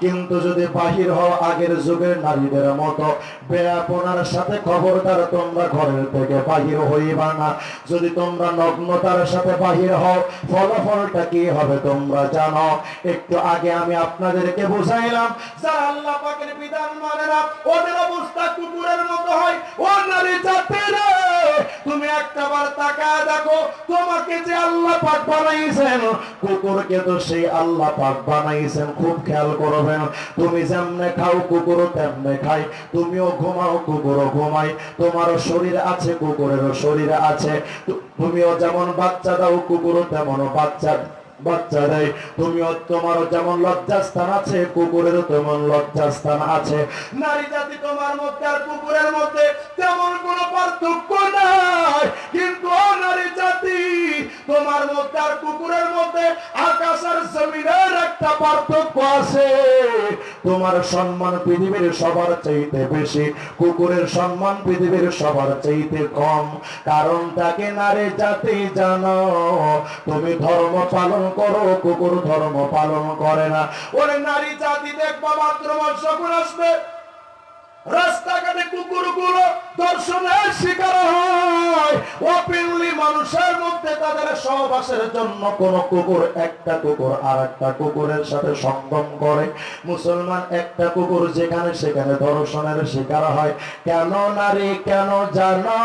কিন্তু যদি বাহির হও আগের যুগের নারীদের মতো বেয়াপনার সাথে খবরদার তোমরা ঘরের থেকে বাহির হইবা না। যদি তোমরা নগ্নতার সাথে বাহির হও, ফলাফলটা কি হবে তোমরা জানো। একটু আগে আমি আপনাদেরকে বুঝাইলাম, যারা আল্লাহ পাকের বিধান মানে না, ওদের অবস্থা কুকুরের মতো হয়। ও নারী জাতিরে, তুমি একটা বার তাকায় দেখো, তোমাকে যে আল্লাহ পাক বানাইছেন কুকুরকে তো সেই আল্লাহ পাক বানাইছেন, খুব খেয়াল করবেন। তুমি যেমনে খাও কুকুরও তেমনে খাই। তুমিও ঘুমাও, কুকুরও ঘুমাই তোমারও শরীর আছে, কুকুরেরও শরীর আছে। তুমিও যেমন বাচ্চা দাও কুকুরও তেমনও বাচ্চা বাচ্চা দেয় তুমিও তোমারও যেমন লজ্জাস্থান আছে, কুকুরেরও তেমন লজ্জাস্থান আছে। নারী জাতি তোমার মধ্যে আর কুকুরের মধ্যে তেমন কোনো পার্থক্য নাই। কিন্তু নারী জাতি তোমার মধ্যে আর কুকুরের মধ্যে আকাশ আর জমিনের একটা পার্থক্য আছে। তোমার সম্মান পৃথিবীর সবার চাইতে বেশি, কুকুরের সম্মান পৃথিবীর সবার চাইতে কম। কারণ তাকে নারী জাতি জানো? তুমি ধর্ম পালন করো, কুকুর ধর্ম পালন করে না। ওরে নারী জাতি দেখবা মাত্র বর্ষ আসবে। রাস্তাঘাটে কুকুরগুলো দর্শনের শিকার হয়। ওপেনলি মানুষের মধ্যে তাদের সহবাসের জন্য কোন কুকুর, একটা কুকুর আর একটা কুকুরের সাথে সঙ্গম করে। মুসলমান একটা কুকুর যেখানে সেখানে দর্শনের শিকার হয়। কেন নারী কেন জানো?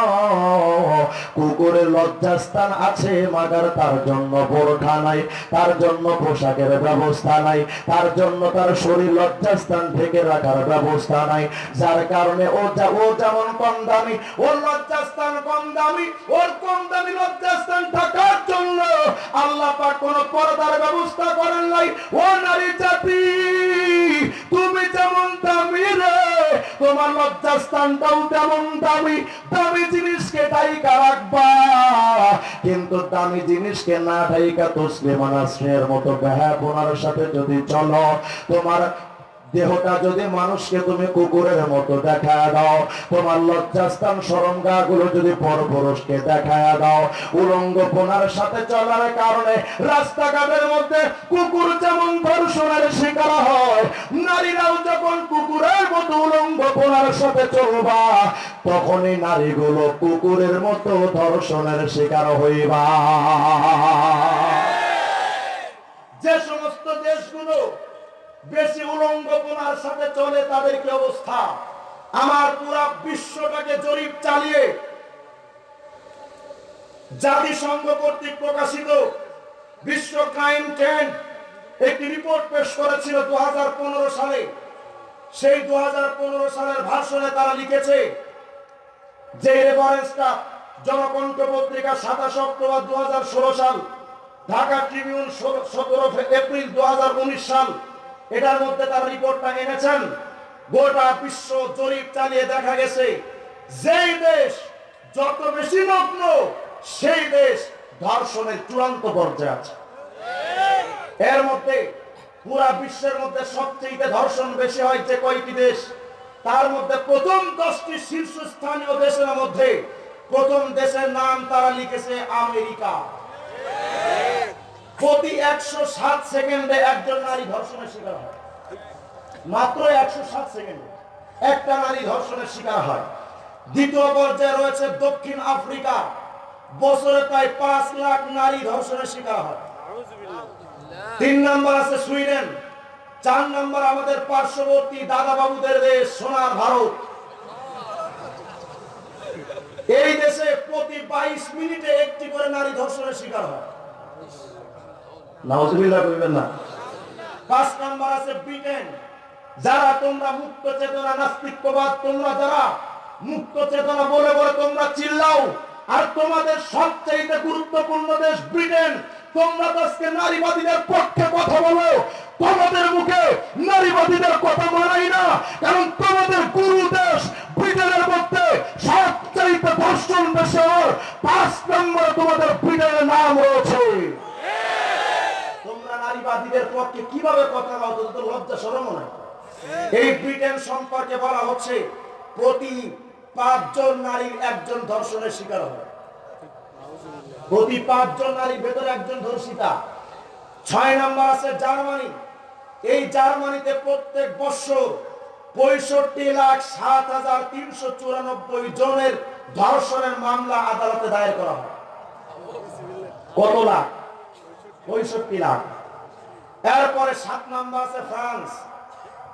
কুকুরের লজ্জাস্থান আছে, মাগার তার জন্য বোরখা নাই, তার জন্য পোশাকের ব্যবস্থা নাই, তার জন্য তার শরীর লজ্জাস্থান থেকে রাখার ব্যবস্থা নাই। যার কারণে ও যেমন কম দামি ওর লজ্জাস্থান কম দামি ওর কম দামি লজ্জাস্থান থাকার জন্য আল্লাহ পাক কোন পর্দার ব্যবস্থা করেন নাই। ও নারী জাতি, তুমি যেমন দামি রে, তোমার লজ্জাস্থানটাও তেমন দামি। দামি জিনিসকে ডাইকা রাখবা, কিন্তু দামি জিনিসকে না ডাইকা তসলে মানাসের মতো ব্যহাপনার সাথে যদি চলো, তোমার দেহটা যদি মানুষকে তুমি কুকুরের মতো দেখা দাও, তোমার লজ্জাস্থান সরঙ্গা গুলো যদি পরপুরুষকে দেখা দাও উলঙ্গপনার সাথে চলার কারণে রাস্তাঘাটের মধ্যে কুকুর যেমন ধর্ষণের শিকার হয়, নারীরাও যখন কুকুরের মতো উলঙ্গপনার সাথে চলবা, তখনই নারীগুলো কুকুরের মতো ধর্ষণের শিকার হইবা। যে সমস্ত দেশগুলো বেশি উলঙ্গপনার সাথে চলে তাদের কি অবস্থা? আমার পুরা বিশ্বটাকে জরিপ চালিয়ে জাতিসংঘ কর্তৃক প্রকাশিত বিশ্ব ক্রাইম ট্রেন্ড একটি রিপোর্ট পেশ করেছিল দু সালে। সেই দু হাজার পনেরো সালের ভাষণে তারা লিখেছে যে রেফারেন্সটা জনকণ্ঠ পত্রিকা সাতাশ অক্টোবর দু হাজার ষোলো সাল, ঢাকা ট্রিবিউন সতেরো এপ্রিল দু হাজার উনিশ সাল এটার মধ্যে তার রিপোর্টটা এনেছেন। গোটা বিশ্ব জরিপ চালিয়ে দেখা গেছে, যেই দেশ যত বেশি নগ্ন সেই দেশ ধর্ষণের চূড়ান্ত পর্যায়ে আছে। এর মধ্যে পুরা বিশ্বের মধ্যে সবচেয়ে ধর্ষণ বেশি হয় যে কয়টি দেশ, তার মধ্যে প্রথম দশটি শীর্ষস্থানীয় দেশের মধ্যে প্রথম দেশের নাম তারা লিখেছে আমেরিকা। প্রতি একশো সাত সেকেন্ডে একজন নারী ধর্ষণের শিকার হয়। মাত্র একশো সাত সেকেন্ডে একটা নারী ধর্ষণের শিকার হয়। দ্বিতীয় পর্যায়ে রয়েছে দক্ষিণ আফ্রিকা। বছরে প্রায় পাঁচ লাখ নারী ধর্ষণের শিকার হয়। তিন নম্বর আছে সুইডেন। চার নম্বর আমাদের পার্শ্ববর্তী দাদা বাবুদের দেশ, সোনার ভারত। এই দেশে প্রতি বাইশ মিনিটে একটি করে নারী ধর্ষণের শিকার হয়। নাউজুবিল্লাহ কইবেন না। পাঁচ নাম্বার আছে ব্রিটেন। যারা তোমরা মুক্ত চেতনা, নাস্তিকবাদ, তোমরা যারা মুক্ত চেতনা বলে বলে তোমরা চিল্লাও, আর তোমাদের সবচেয়ে গুরুত্বপূর্ণ দেশ ব্রিটেন। তোমরা আজকে নারীবাদীদের পক্ষে কথা বলো, তোমাদের মুখে নারীবাদীদের কথা মানাই না, কারণ তোমাদের গুরু দেশ ব্রিটেনের মধ্যে সবচেয়ে ধর্ষণ দেশের পাঁচ নম্বরে তোমাদের ব্রিটেনের নাম রয়েছে। তোমরা পক্ষে কীভাবে কথা বলো তোদের তো লজ্জা সরম নাই? এই ব্রিটেন সম্পর্কে বলা হচ্ছে, প্রতি পাঁচজন নারীর একজন ধর্ষণের শিকার হয় প্রতি পাঁচজন নারীর ভেতরে একজন ধর্ষিতা। ছয় নম্বর আছে জার্মানি। এই জার্মানিতে প্রত্যেক বছর পঁয়ষট্টি লাখ সাত হাজার তিনশো চুরানব্বই জনের ধর্ষণের মামলা আদালতে দায়ের করা হয়। কত লাখ? পঁয়ষট্টি লাখ। এরপরে সাত নাম্বার আছে ফ্রান্স।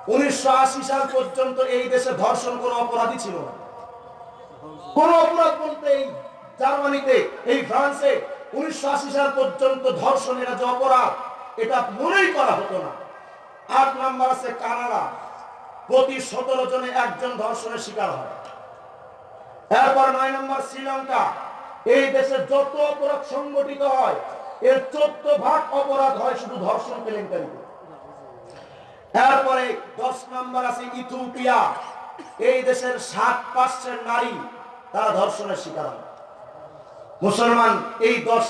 উনিশশো সাল পর্যন্ত এই দেশে ধর্ষণ কোন অপরাধী ছিল না। কোন অপরাধ বলতে এই জার্মানিতে, এই ফ্রান্সে উনিশশো সাল পর্যন্ত ধর্ষণ এটা যে অপরাধ, এটা মনেই করা হতো না। আট নাম্বার আছে কানাডা। প্রতি সতেরো জনে একজন ধর্ষণের শিকার হয়। এরপর নয় নম্বর শ্রীলঙ্কা। এই দেশে যত অপরাধ সংগঠিত হয় এর চোদ্দ ভাগ অপরাধ হয় শুধু ধর্ষণ কেলেঙ্কারিতে এরপরে দশ নম্বর আছে ইথিওপিয়া। এই দেশের সাত পার্সেন্ট নারী তারা ধর্ষণের শিকার মুসলমান এই দশ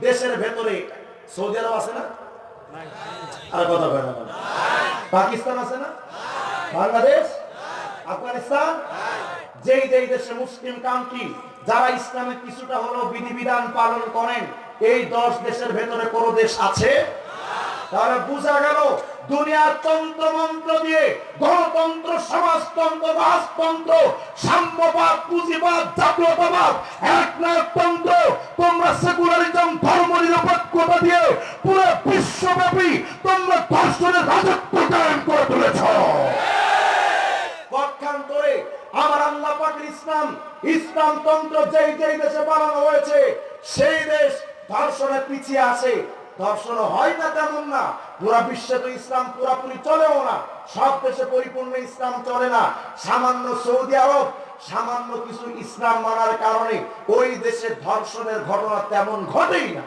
দেশের ভেতরে সৌদি আরব আছে না? আর কথা কয় পাকিস্তান আছে না? বাংলাদেশ? আফগানিস্তান? যেই যেই দেশে মুসলিম কান্ট্রি যারা ইসলামের কিছুটা হলেও বিধিবিধান পালন করেন এই দশ দেশের ভেতরে কোন দেশ আছে? তাহলে বোঝা গেল দুনিয়ার তন্ত্র মন্ত্র দিয়ে গণতন্ত্র, সমাজতন্ত্র, রাজতন্ত্র, সাম্যবাদ, পুঁজিবাদ, জাতীয়তাবাদ একনায়কতন্ত্র তোমরা সেকুলারিজম, ধর্ম নিরপেক্ষতা দিয়ে পুরো বিশ্বব্যাপী তোমরা ধর্ষণের রাজত্ব কায়েম করে তুলেছ পক্ষান্তরে আমার আল্লাহ পাকের ইসলাম ইসলাম তন্ত্র যেই যেই দেশে বানানো হয়েছে, সেই দেশ ধর্ষণে পিছিয়ে আসে ধর্ষণ হয় না তেমন না। পুরা বিশ্বে তো ইসলাম পুরাপুরি চলেও না। সব দেশে পরিপূর্ণ ইসলাম চলে না। সামান্য সৌদি আরব, সামান্য কিছু ইসলাম মানার কারণে ওই দেশে ধর্ষণের ঘটনা তেমন ঘটেই না।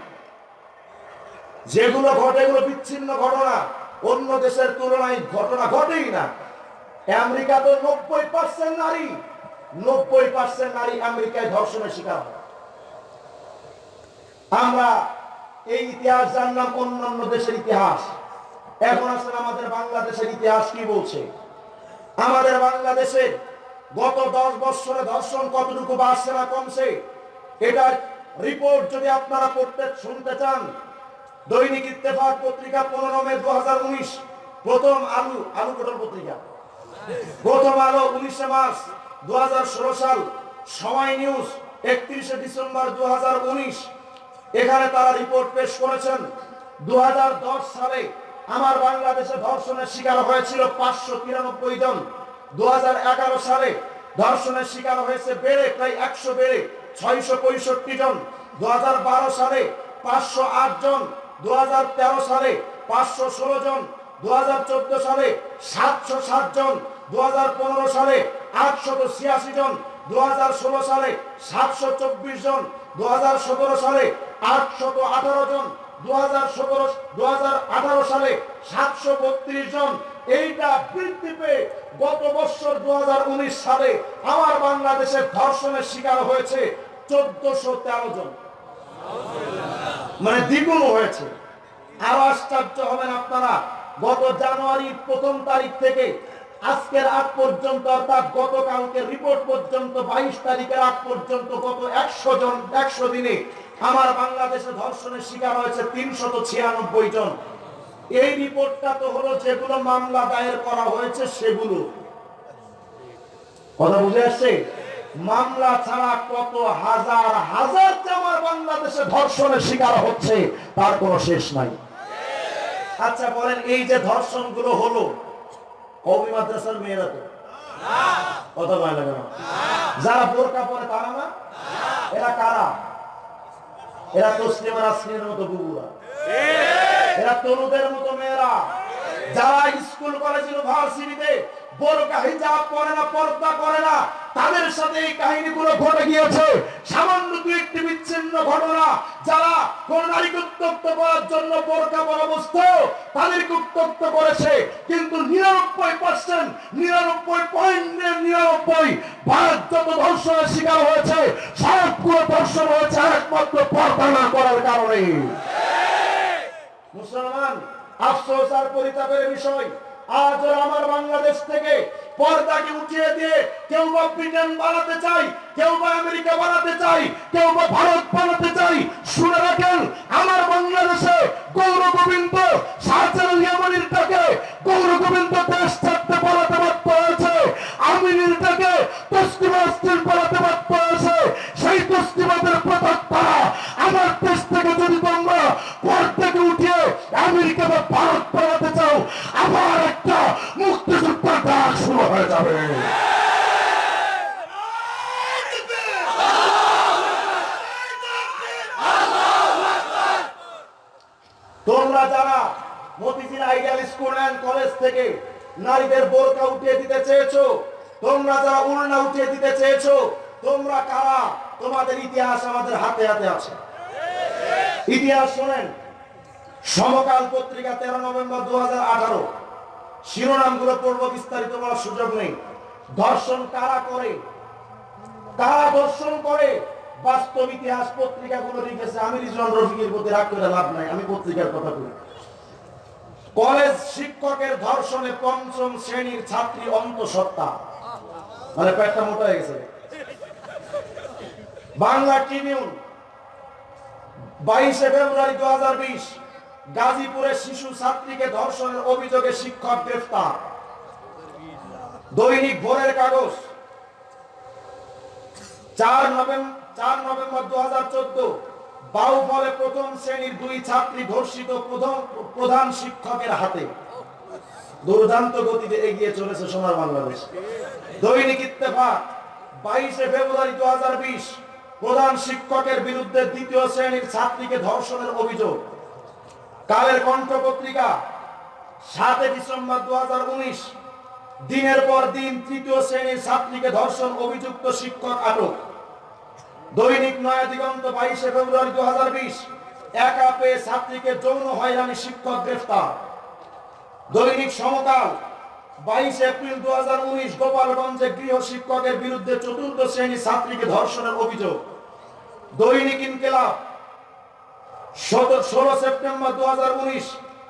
যেগুলো ঘটে এগুলো বিচ্ছিন্ন ঘটনা। অন্য দেশের তুলনায় ঘটনা ঘটেই না। আমেরিকা তো নব্বই পার্সেন্ট নারী, নব্বই পার্সেন্ট নারী আমেরিকায় ধর্ষণের শিকার হয়। আমরা এই ইতিহাস জানলাম অন্যান্য দেশের ইতিহাস। এখন আসলে আমাদের বাংলাদেশের ইতিহাস কি বলছে? আমাদের বাংলাদেশের গত দশ বছরে ধর্ষণ কতটুকু বাড়ছে না কমছে, এটার রিপোর্ট যদি আপনারা পড়তে শুনতে চান, দৈনিক ইত্তেফাক পত্রিকা পনেরো মে দু হাজার উনিশ, প্রথম আলু আলু পটল পত্রিকা। প্রথম আলো উনিশে মার্চ দু হাজার ষোলো সাল, সময় নিউজ একত্রিশে ডিসেম্বর দু হাজার উনিশ এখানে তারা রিপোর্ট পেশ করেছেন। দু হাজার দশ সালে আমার বাংলাদেশে ধর্ষণের শিকার হয়েছিল পাঁচশো তিরানব্বই জন। দুহাজার এগারো সালে ধর্ষণের শিকার হয়েছে বেড়ে, প্রায় একশো বেড়ে, ছয়শো পঁয়ষট্টি জন। দুহাজার বারো সালে পাঁচশো আট জন। দু হাজার তেরো সালে পাঁচশো ষোলো জন। দু হাজার চোদ্দ সালে সাতশো সাত জন। দু সালে আটশত ছিয়াশি জন। দু হাজার ষোলো সালে সাতশো চব্বিশ জন। দু সালে আটশত আঠারো জন দু সালে সাতশো বত্রিশ জন। এইটা বৃদ্ধি পেয়ে গত বছর দু হাজার উনিশ সালে আমার বাংলাদেশে ধর্ষণের শিকার হয়েছে চোদ্দশো তেরো জন। মানে দ্বিগুণ হয়েছে। আরও আশ্চর্য হবেন আপনারা, গত জানুয়ারির প্রথম তারিখ থেকে আজকের আগ পর্যন্ত অর্থাৎ গতকালকে রিপোর্ট পর্যন্ত বাইশ তারিখের আগ পর্যন্ত গত একশো জন, একশো দিনে আমার বাংলাদেশে ধর্ষণের শিকার হয়েছে তিনশত ছিয়ানব্বই জন। এই রিপোর্টটা তো হলো যেগুলো মামলা দায়ের করা হয়েছে সেগুলো। কথা বুঝে আসছে? মামলা ছাড়া কত হাজার হাজার যে আমার বাংলাদেশে ধর্ষণের শিকার হচ্ছে, তার কোনো শেষ নাই। আচ্ছা বলেন এই যে ধর্ষণগুলো হলো কবি মাদ্রাসার মেয়েরা তো। কথা ভয় লাগে না যারা বোরকা পরে তারা না? এরা কারা? এরা মতো বুবুরা। এরা তরুদের মতো মেয়েরা। যারা স্কুল কলেজ ইউনিভার্সিটিতে বোরকা হিজাব করে না, পর্দা করে না তাদের সাথে এই কাহিনীগুলো ঘটে গিয়েছে। সামান্য দু একটি বিচ্ছিন্ন ঘটনা, যারা কোন নারীকে উত্তক্ত করার জন্য বোরকা পরা বস্তু, তাদেরকে উত্তক্ত করেছে। কিন্তু নিরানব্বই পার্সেন্ট নিরানব্বই পয়েন্ট নিরানব্বই ভারত যত ধর্ষণের শিকার হয়েছে, সবগুলো ধর্ষণ হয়েছে একমাত্র পর্দা না করার কারণে। মুসলমান, আফসোস আর পরিতাপের বিষয়, আজ আমার বাংলাদেশ থেকে পর্দাকে উঠিয়ে দিয়ে কেউ বা ব্রিটেন বানাতে চাই, কেউ বা আমেরিকা বানাতে চাই, কেউ বা ভারত বানাতে চাই। শুনে রাখেন, আমার বাংলাদেশে গৌর গোবিন্দ টাকে গৌর গোবিন্দ দেশ ছাড়তে বাধ্য হয়েছে। পালাতে বাধ্য হয়েছে। সেই তসলিমাদের প্রতাপ তারা আমার দেশ থেকে যদি তোমরা পর থেকে উঠিয়ে আমেরিকা বা ভারত পালাতে চাও আবার একটা মুক্তিযুদ্ধের ডাক হয়ে যাবে। তোমরা যারা Motijheel ideal school and college থেকে নারীদের বোরকা উঠিয়ে দিতে চেয়েছো, তোমরা যারা উড়না উঠিয়ে দিতে চেয়েছো, তোমরা কারা? তোমাদের ইতিহাস আমাদের হাতে হাতে আছে। ইতিহাস শোনেন, সমকাল পত্রিকা তেরো নভেম্বর দু হাজার আঠারো। শিরোনামগুলো পড়ব, বিস্তারিত বলার সুযোগ নেই। ধর্ষণ কারা করে? কারা ধর্ষণ করে? বাস্তব ইতিহাস পত্রিকাগুলো লিখেছে আমি রিজন রফিকের প্রতি রাগ করে লাভ নাই, আমি পত্রিকার কথা বলি। কলেজ শিক্ষকের ধর্ষণে পঞ্চম শ্রেণির ছাত্রী অন্তঃসত্ত্বা। মানে পেটটা মোটা হয়ে গেছে। বাংলা ট্রিবিউন, বাইশে ফেব্রুয়ারি দু হাজার বিশ। গাজীপুরের শিশু ছাত্রীকে ধর্ষণের অভিযোগে শিক্ষক গ্রেফতার। দৈনিক ভোরের কাগজ। চার নভেম্বর চার নভেম্বর দু হাজার চোদ্দ, বাউফলে প্রথম শ্রেণির দুই ছাত্রী ধর্ষিত প্রধান প্রধান শিক্ষকের হাতে। দুর্দান্ত গতিতে এগিয়ে চলেছে সোনার বাংলাদেশ। দৈনিক ইত্তেফাক, বাইশে ফেব্রুয়ারি দু প্রধান শিক্ষকের বিরুদ্ধে দ্বিতীয় শ্রেণির ছাত্রীকে ধর্ষণের অভিযোগ। কালের কণ্ঠ পত্রিকা, সাতই ডিসেম্বর দু হাজার উনিশ, দিনের পর দিন তৃতীয় শ্রেণির ছাত্রীকে ধর্ষণ, অভিযুক্ত শিক্ষক আটক। দৈনিক নয়া দিগন্ত বাইশে ফেব্রুয়ারি দু হাজার বিশ, একা পেয়ে ছাত্রীকে যৌন হয়রানি শিক্ষক গ্রেফতার। দৈনিক সমকাল, বাইশ এপ্রিল দু হাজার উনিশ, গোপালগঞ্জে গৃহ শিক্ষকের বিরুদ্ধে চতুর্থ শ্রেণি ছাত্রীকে ধর্ষণের অভিযোগ। দৈনিক ইনকেলাব ষোলো সেপ্টেম্বর দু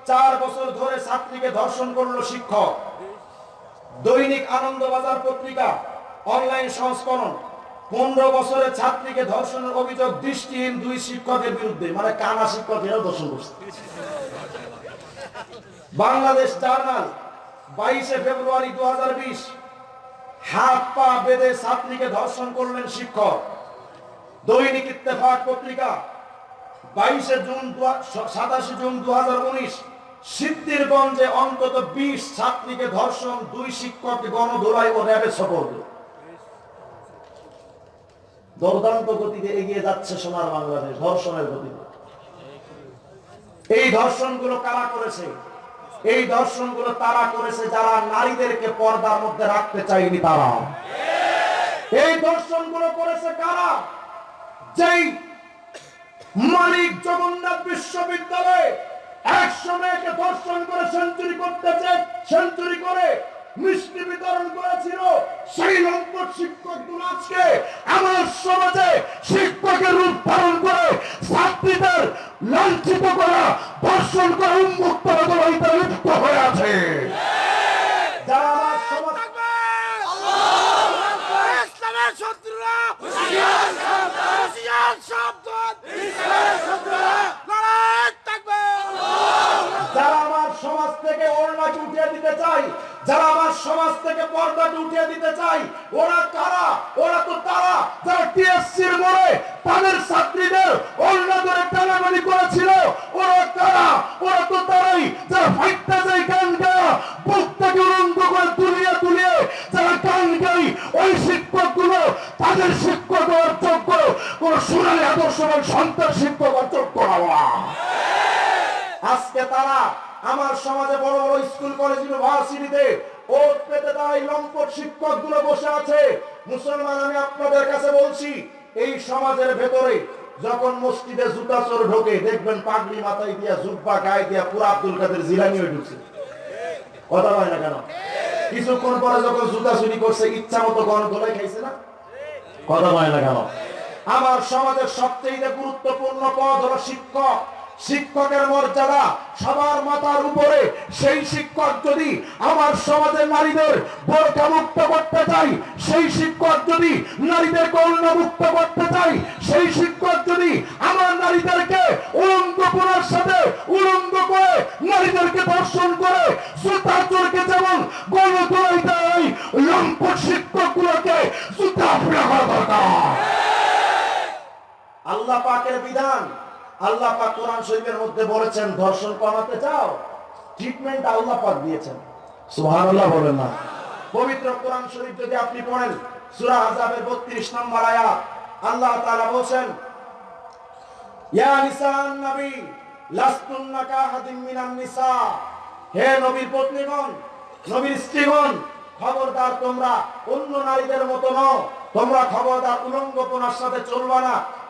চার বছর ধরে ছাত্রীকে ধর্ষণ করল শিক্ষক। দৈনিক আনন্দবাজার পত্রিকা, অনলাইন সংস্করণ। পনেরো বছরের ছাত্রীকে ধর্ষণের অভিযোগ দৃষ্টিহীন দুই শিক্ষকের বিরুদ্ধে মানে কানা শিক্ষকেরও ধর্ষণ করছে। বাংলাদেশ জার্নাল, বাইশে ফেব্রুয়ারি দু হাজার বিশ, হাত পা বেঁধে ছাত্রীকে ধর্ষণ করলেন শিক্ষক। দৈনিক ইত্তেফাক পত্রিকা বাইশে জুন সাতাশে জুন দু হাজার উনিশ, সিদ্ধিরগঞ্জে অন্তত বিশ ছাত্রীকে ধর্ষণ, দুই শিক্ষককে গণধোলাই ও র্যাবের সপর্দ দুর্দান্ত গতিতে এগিয়ে যাচ্ছে সোনার বাংলাদেশ, ধর্ষণের গতিতে। এই ধর্ষণগুলো কারা করেছে? এই দর্শনগুলো তারা করেছে যারা নারীদেরকে পর্দার মধ্যে রাখতে চায়নি তারা। এই দর্শনগুলো করেছে কারা? যেই মালিক জগন্নাথ বিশ্ববিদ্যালয়ে একশো মেয়েকে দর্শন করে সেঞ্চুরি করতে চায়, সেঞ্চুরি করে মিষ্টি বিতরণ করেছিল। সেই লম্পট শিক্ষকগুলো আজকে আমার সমাজে শিক্ষকের রূপ ধারণ করে ছাত্রীদের লাঞ্ছিত করা, ধর্ষণ করে, উন্মুক্ত হয়ে আছে। যারা আমার সমাজ ইসলামের শত্রুরা! হুশিয়ার সাবধান হুশিয়ার সাবধান ইসলামের শত্রুরা লড়াই থাকবে! যারা আমার সমাজ থেকে ওড়নাকে উঠিয়ে দিতে চাই যারা আমার সমাজ থেকে পর্দাকে উঠিয়ে দিতে চাই ওরা কারা? ওরা তো তারা যারা টিএসসির মোড়ে তাদের ছাত্রীদের ওড়না ধরে করেছিল ওরা কারা? ওরা তো তারাই যারা ফাইটটা যায় গান গায়া বুকটাকে উলঙ্গ তাদের শিক্ষক হওয়ার যোগ্য, কোন সোনালী আদর্শবান সন্তান শিক্ষক হওয়ার যোগ্য আজকে তারা আমার সমাজে বড় বড় স্কুল, কলেজ, ইউনিভার্সিটিতে ওট পেতে তারা লম্পট শিক্ষকগুলো বসে আছে। মুসলমান, আমি আপনাদের কাছে বলছি, এই সমাজের ভেতরে যখন মসজিদে ঢোকে, দেখবেন পাগড়ি মাথায় দিয়া জুব্বা গায়ে দিয়া পুরা আব্দুল কাদের হয়ে ঢুকছে। কথা হয় না কেন? কিছুক্ষণ পরে যখন জুতা চুরি করছে, ইচ্ছা মতো গণ খাইছে না? কথা হয় না কেন আমার সমাজের সবচেয়ে গুরুত্বপূর্ণ পদ হলো শিক্ষক। শিক্ষকের মর্যাদা সবার মাথার উপরে। সেই শিক্ষক যদি আমার সমাজের নারীদের বোরকা মুক্ত করতে চাই সেই শিক্ষক যদি নারীদের কন্যা মুক্ত করতে চাই সেই শিক্ষক যদি আমার নারীদেরকে উলঙ্গপনার সাথে উলঙ্গ করে নারীদেরকে দর্শন করে সুতা চোরকে যেমন গণ তোলাই দেয়, লম্পট শিক্ষকগুলোকে সুতা ফেরা দরকার। আল্লাহ পাকের বিধান আল্লাহ পাক কোরআন শরীফের মধ্যে বলেছেন, ধর্ষণ কমাতে চাও ট্রিটমেন্ট আল্লাহ পাক দিয়েছেন। সুবহানাল্লাহ বলেন না। পবিত্র কোরআন শরীফ যদি আপনি পড়েন, সূরা আযাবের 32 নম্বর আয়াত, আল্লাহ তাআলা বলেন ইয়া নিসান নবী মিনান নিসা। হে নবীর পত্নীগণ, নবীর স্ত্রীগণ, খবরদার তোমরা, অন্য নারীদের মতো নও, তোমরা খবরদার উলঙ্গপনার সাথে চলবা না।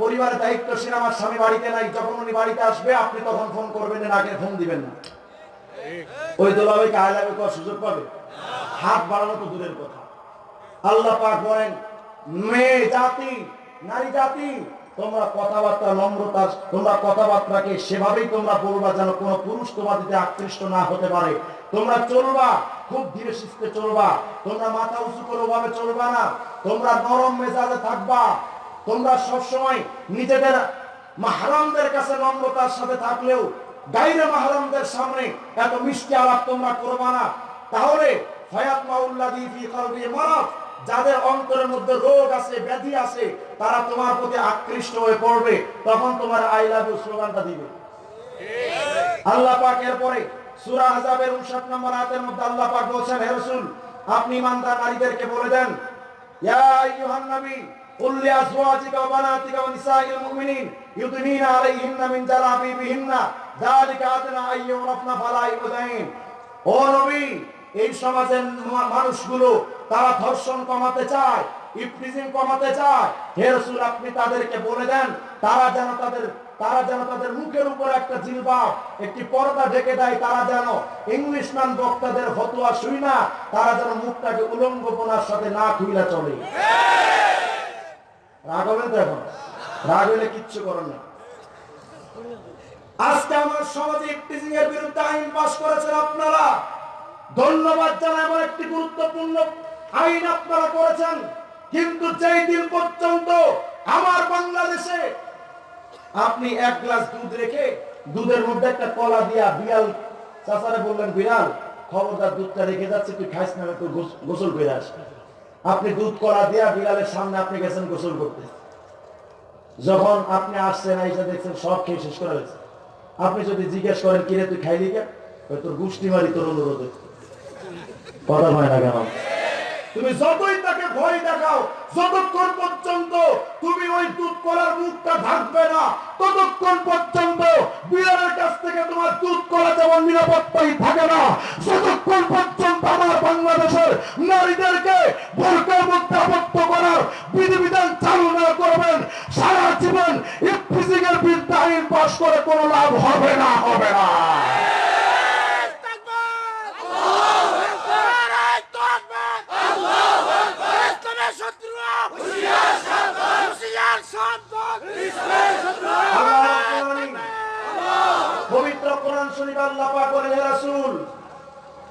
পরিবারের দায়িত্বশীল, আমার স্বামী বাড়িতে নাই, যখন উনি বাড়িতে আসবে, আপনি তখন ফোন করবেন না আগে ফোন দিবেন না। ওই দোলাভাই কাজ লাগবে করার সুযোগ পাবে? হাত বাড়ানো তো দূরের কথা। আল্লাহ পাক বলেন, মেয়ে, জাতি, নারী, জাতি, তোমরা কথাবার্তা, নম্রতা, তোমরা কথাবার্তাকে সেভাবেই তোমরা বলবা যেন কোন পুরুষ তোমাদেরকে আকৃষ্ট না হতে পারে। তোমরা চলবা, খুব ধীরে সুস্থে চলবা। তোমরা মাথা উঁচু করে ওভাবে চলবা না। তোমরা নরম মেজাজে থাকবা। তোমরা সবসময় নিজেদের মাহারামদের কাছে নম্রতার সাথে থাকলেও গাইরে মাহারামদের সামনে এত মিষ্টি আলাপ তোমরা করবা না। তাহলে যাদের অন্তরের মধ্যে রোগ আছে, ব্যাধি আছে, তারা তোমার প্রতি আকৃষ্ট হয়ে পড়বে, তখন তোমার আই লাভ স্লোগানটা দিবে। আল্লাহ পাক এরপরে সূরা আযাবের 59 নম্বর আয়াতের মধ্যে আল্লাহ পাক বলেছেন, হে রাসূল, আপনি ইমানদার নারীদেরকে বলে দেন, ইয়া আইয়ুহান নবী قل لأزواجك وبناتك ونساء المؤمنين يدنين عليهن من جلابيبهن ذلك أدنى أن يعرفن فلا يؤذين ও নবী এই সমাজের মা- মানুষগুলো তারা ধর্ষণ কমাতে চায় ইফটিজিং কমাতে চায় হে রাসূল আপনি তাদেরকে বলে দেন তারা যেন তাদের তারা যেন তাদের মুখের উপর একটা জিলবাব একটি পর্দা ঢেকে দেয় তারা যেন ইংলিশম্যান বক্তাদের ফতোয়া শুই না তারা যেন মুখটাকে উলঙ্গপনার সাথে না খুইলা চলে রাগ হবেন তো এখন? রাগ হলে কিচ্ছু করেন না আজকে আমার সমাজে ইফটিজিং এর বিরুদ্ধে আইন পাস করেছেন আপনারা। ধন্যবাদ জানাই এমন একটি গুরুত্বপূর্ণ আইন আপনারা করেছেন। কিন্তু যেই দিন পর্যন্ত আমার বাংলাদেশে আপনি এক গ্লাস দুধ রেখে দুধের মধ্যে একটা কলা দিয়া বিড়াল, চাচারে বললেন, বিড়াল, খবরদার দুধটা রেখে যাচ্ছে, তুই খাইস না তুই গোসল করে আস আপনি দুধ করা দিয়া বিড়ালের সামনে আপনি গেছেন গোসল করতে। যখন আপনি আসছেন, আইসা দেখছেন সব খেয়ে শেষ করা হয়েছে। আপনি যদি জিজ্ঞেস করেন, কিরে, তুই খাইলি কে? তোর গুষ্টি মারি, তোর অনুরোধে। কথা হয় না কেন? তুমি যতই তাকে ভয় দেখাও, যতক্ষণ পর্যন্ত তুমি ওই দুধ কলার মুখটা ঢাকবে না, ততক্ষণ পর্যন্ত বিড়ালের কাছ থেকে তোমার দুধ কলা যেমন নিরাপত্তাই থাকে না যতক্ষণ পর্যন্ত আমার বাংলাদেশের নারীদেরকে বোরকার মধ্যে আবদ্ধ করার বিধিবিধান চালু না করবেন, সারা জীবন ইফতিজিংয়ের বিরুদ্ধে আইন পাশ করে কোনো লাভ হবে না হবে না ইসলামের শত্রুরা হুঁশিয়ার সাবধান আল্লাহ রাব্বুল আলামিন পবিত্র কোরআন শরীফ আল্লাহ পাক বলেন হে রাসূল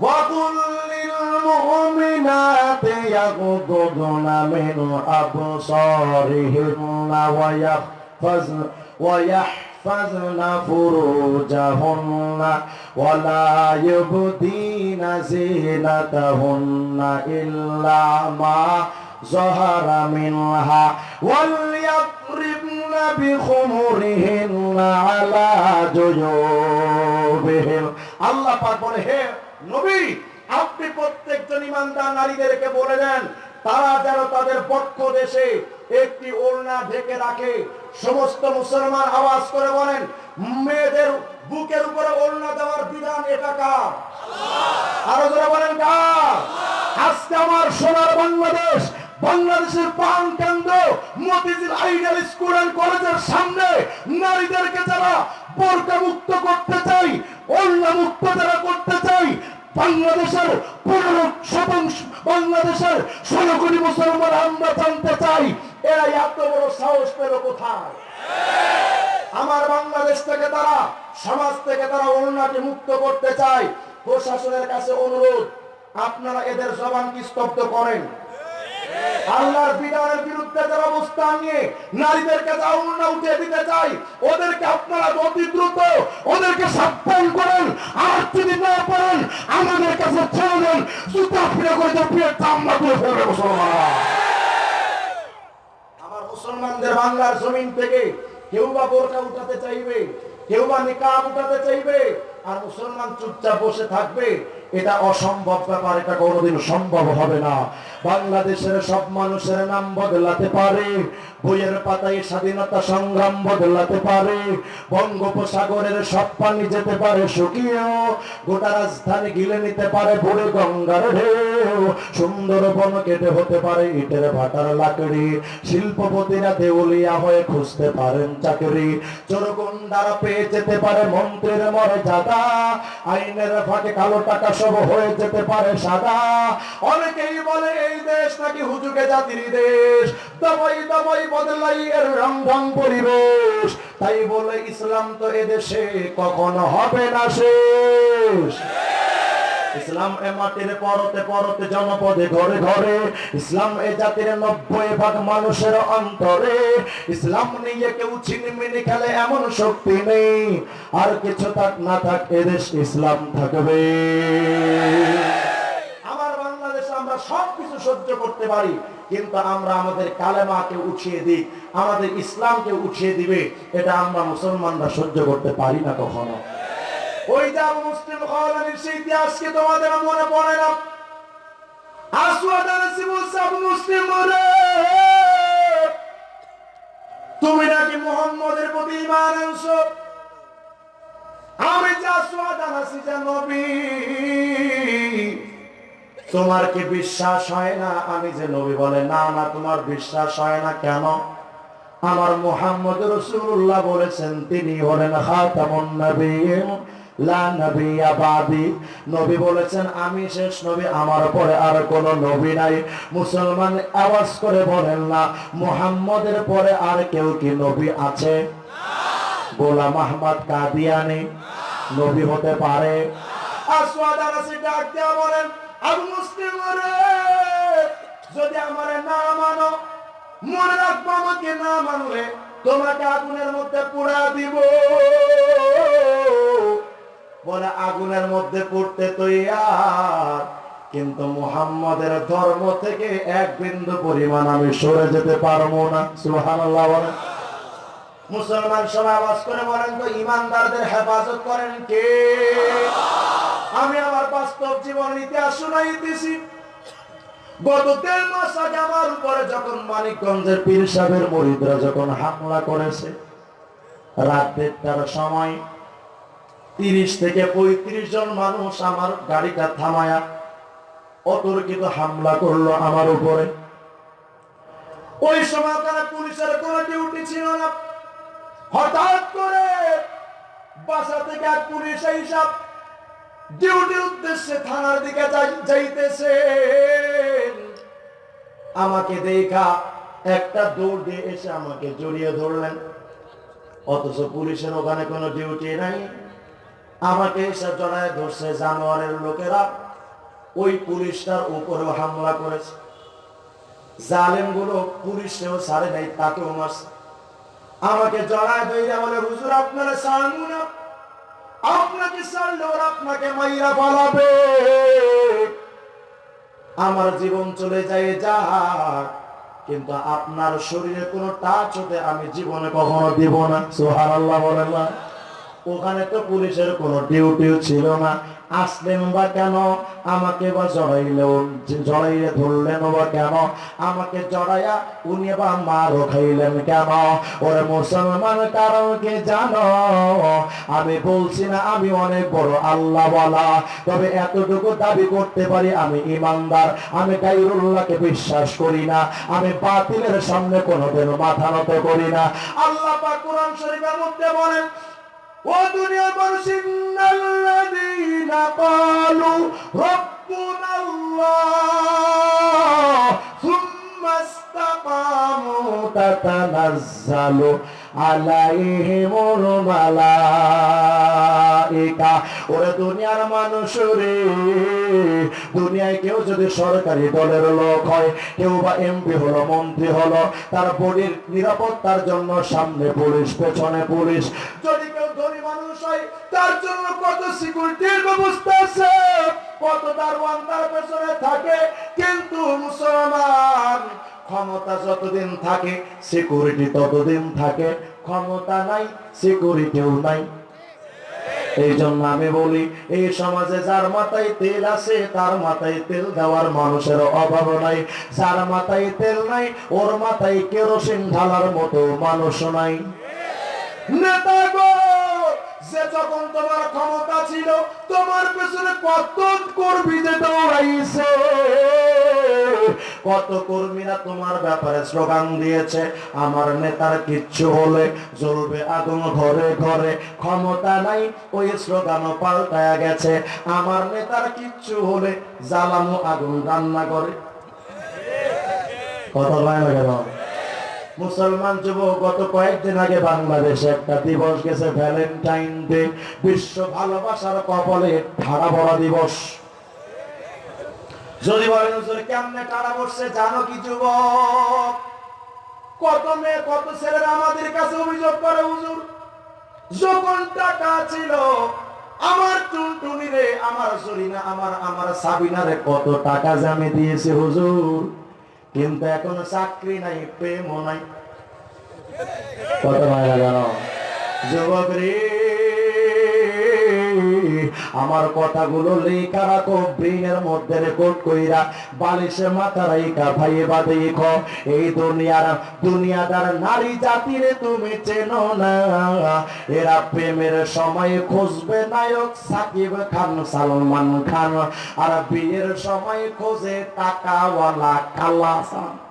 وَقُلْ لِلْمُؤْمِنَاتِ يَغْضُضْنَ مِنْ أَبْصَارِهِنَّ وَيَحْفَظْنَ وَيَحْفَظْنَ فُرُوجَهُنَّ وَلَا يُبْدِينَ زِينَتَهُنَّ إِلَّا مَا ظهر منها وليضربن بخمرهن على جيوبهن আল্লাহ পাক বলে হে নবী আপনি প্রত্যেকজন ইমানদার নারীদেরকে বলে দেন তারা যেন তাদের পক্ষ দেশে একটি ওড়না ঢেকে রাখে সমস্ত মুসলমান আওয়াজ করে বলেন মেয়েদের বুকের উপরে ওড়না দেওয়ার বিধান এটা কার আরো যারা বলেন কার আজকে আমার সোনার বাংলাদেশ বাংলাদেশের প্রাণ কেন্দ্র, মতিঝিল আইডিয়াল স্কুল এন্ড কলেজের সামনে নারীদেরকে যারা বোরকা মুক্ত করতে চাই অন্য মুক্ত যারা করতে চাই, বাংলাদেশের পনেরো শতাংশ, বাংলাদেশের ষোলো কোটি মুসলমান আমরা জানতে চাই এরা এত বড় সাহস পেল কোথায়? আমার বাংলাদেশ থেকে তারা, সমাজ থেকে তারা অন্যকে মুক্ত করতে চায়, প্রশাসনের কাছে অনুরোধ, আপনারা এদের জবানকে স্তব্ধ করেন? আল্লাহর বিধানের বিরুদ্ধে যারা অবস্থান নিয়ে নারীদের কাছে উঠে দিতে চাই ওদেরকে আপনারা অতি দ্রুত ওদেরকে সাবধান করেন। আর যদি না পারেন, আমাদের কাছে দেন। জুতা ফিরে করে পিয়ে চামড়া তুলে ফেলবে মুসলমান আমার মুসলমানদের বাংলার জমিন থেকে কেউ বা বোরকা উঠাতে চাইবে, কেউ বা নিকাব উঠাতে চাইবে, আর মুসলমান চুপচাপ বসে থাকবে। এটা অসম্ভব ব্যাপার, এটা কোনোদিন সম্ভব হবে না। বাংলাদেশের সব মানুষের নাম বদলাতে পারে, বইয়ের পাতায় স্বাধীনতা সংগ্রাম বদলাতে পারে, বঙ্গোপসাগরের সব পানি যেতে পারে শুকিয়েও গোটা রাজধানী গিলে নিতে পারে বুড়ে গঙ্গার ঢেউ, সুন্দরবন কেটে হতে পারে ইটের ভাটার লাকড়ি, শিল্পপতিরা দেউলিয়া হয়ে খুঁজতে পারেন চাকরি, চোরগুন্ডারা পেয়ে যেতে পারে মন্ত্রের মর্যাদা, আইনের ফাঁকে কালো টাকা সব হয়ে যেতে পারে সাদা। অনেকেই বলে এই দেশ নাকি হুজুকে জাতির দেশ। দবাই দবাই বদলাই এর রং পরিবেশ। তাই বলে ইসলাম তো এদেশে কখনো হবে না শেষ। ইসলাম এ মাটির পরতে পরতে জনপদে ঘরে ঘরে ইসলাম এ জাতির নব্বই ভাগ মানুষের অন্তরে। ইসলাম নিয়ে কেউ খেলে এমন শক্তি নেই, আর কিছু থাক না থাক এদেশ ইসলাম থাকবে। আমরা সবকিছু সহ্য করতে পারি, কিন্তু আমরা আমাদের কালেমাকে উঠিয়ে দিই, আমাদের ইসলামকে উঠিয়ে দিবে, এটা আমরা মুসলমানরা সহ্য করতে পারি না কখনো। ওই যে আবু মুসলিম সেই ইতিহাসকে তোমাদের মনে পড়ে না? তুমি নাকি প্রতি আমি নবী, তোমার কি বিশ্বাস হয় না? আমি যে নবী বলে, না না, তোমার বিশ্বাস হয় না কেন? আমার মোহাম্মদ রসুল্লাহ বলেছেন, তিনি হলেন খাতামুন নবীন। লা নবী বলেছেন, আমি শেষ নবী, আমার পরে আর কোন নবী নাই। মুসলমান আওয়াজ করে বলেন, না, মুহাম্মদের পরে আর কেউ কি নবী আছে? গোলাম আহমদ কাদিয়ানি, নবী হতে পারে। মুসলিম যদি আমারে না মানো, মনে রাখব আমাকে না মানলে, তোমাকে আগুনের মধ্যে পুরা দিব। বলে, আগুনের মধ্যে পড়তে তৈয়ার। কিন্তু মুহাম্মাদের ধর্ম থেকে এক বিন্দু পরিমাণ আমি সরে যেতে পারব না। সুবহানাল্লাহ বলেন। মুসলমান সবাই আওয়াজ করে বলেন তো, ইমানদারদের হেফাজত করেন কে? আমি আমার বাস্তব জীবন ইতিহাস শুনাইতেছি। গত দেড় মাস আগে আমার উপরে যখন মানিকগঞ্জের পীর সাহেবের মরিদরা যখন হামলা করেছে, রাত দেড়টার সময় তিরিশ থেকে পঁয়ত্রিশ জন মানুষ আমার গাড়িটা থামায়া অতর্কিত হামলা করল আমার উপরে। ওই সময় ওখানে পুলিশের কোনো ডিউটি ছিল না। হঠাৎ করে বাসা থেকে এক পুলিশ হিসাব ডিউটির উদ্দেশ্যে থানার দিকে যাইতেছে। আমাকে দেখা একটা দৌড় দিয়ে এসে আমাকে জড়িয়ে ধরলেন। অথচ পুলিশের ওখানে কোনো ডিউটি নাই। আমাকে এসে জড়ায় ধরছে জানোয়ারের লোকেরা। ওই পুলিশটার উপরেও হামলা করেছে। জালেমগুলো পুলিশেও ছাড়ে নাই, তাকেও মারছে। আমাকে জড়ায় ধরে বলে, হুজুর, আপনারা ছাড়বো আপনাকে ছাড়লে ওরা আপনাকে মাইরা পালাবে আমার জীবন চলে যায় যা কিন্তু আপনার শরীরে কোনো টাচ হতে আমি জীবনে কখনো দিব না। সোহার আল্লাহ বলেন না। ওখানে তো পুলিশের কোনো ডিউটিও ছিল না। আসলেন বা কেন? আমাকে বা জড়াইলেও, জড়াইলে ধরলেন বা কেন? আমাকে জড়াইয়া উনি বা মারও খাইলেন কেন? ওরে মুসলমান, কারণ কে জানো? আমি বলছি না, আমি অনেক বড় আল্লাহ বলা তবে এতটুকু দাবি করতে পারি, আমি ইমানদার। আমি গাইরুল্লাহকে বিশ্বাস করি না। আমি বাতিলের সামনে কোনোদিন মাথা নত করি না। আল্লাহ কোরআন শরীফের মধ্যে বলেন ও দুনিয়ার মানুষ ইন্নাল্লাযীনা ক্বালু রাব্বুনাল্লাহ সুম্মা ইসতাকামু তাতানাজ্জালু। আলাইহিমুল মালাইকা ওরে দুনিয়ার মানুষ রে, দুনিয়ায় কেউ যদি সরকারি দলের লোক হয়, কেউ বা এমপি হলো, মন্ত্রী হলো, তার বডির নিরাপত্তার জন্য সামনে পুলিশ, পেছনে পুলিশ। যদি কেউ ধনী মানুষ হয়, তার জন্য কত সিকিউরিটির ব্যবস্থা আছে? কত দারোয়ান তার পেছনে থাকে? কিন্তু মুসলমান ক্ষমতা যতদিন থাকে সিকিউরিটি ততদিন থাকে। ক্ষমতা নাই সিকিউরিটিও নাই। এই জন্য আমি বলি, এই সমাজে যার মাথায় তেল আছে, তার মাথায় তেল দেওয়ার মানুষের অভাব নাই। যার মাথায় তেল নাই, ওর মাথায় কেরোসিন ঢালার মতো মানুষ নাই। নেতা গো! যে যখন তোমার ক্ষমতা ছিল, তোমার পেছনে কত কর্মী যে দৌড়াইছে কত কর্মীরা তোমার ব্যাপারে স্লোগান দিয়েছে, আমার নেতার কিচ্ছু হলে জ্বলবে আগুন ঘরে ঘরে। ক্ষমতা নাই, ওই স্লোগানও পাল্টায়া গেছে। আমার নেতার কিচ্ছু হলে জ্বালানো আগুন রান্না করে হয় না কেন মুসলমান যুবক, গত কয়েকদিন আগে বাংলাদেশে একটা দিবস গেছে ভ্যালেন্টাইন ডে বিশ্ব ভালোবাসার কপালে ঠাড়া পড়া দিবস। যদি বলেন কেমনে টাড়া পড়ছে জানো কি যুবক? কত মেয়ে, কত ছেলেরা আমাদের কাছে অভিযোগ করে, হুজুর? যখন টাকা ছিল, আমার টুনটুনি রে আমার সরিনা আমার আমার সাবিনা রে কত টাকা জামে দিয়েছি, হুজুর? কিন্তু এখন চাকরি নাই প্রেম নাই। কত ভাইরা জানো? যুবক রে। আমার কথাগুলো লেখা রাখো, ব্রেনের মধ্যে রেকর্ড কইরা বালিশে মাথা রাইকা ভাইয়ে বাদে এই দুনিয়ার, দুনিয়াদার নারী জাতিরে তুমি চেনো না। এরা প্রেমের সময় খুঁজবে নায়ক সাকিব খান, সালমান খান। আর বিয়ের সময় খোঁজে টাকাওয়ালা কালাসান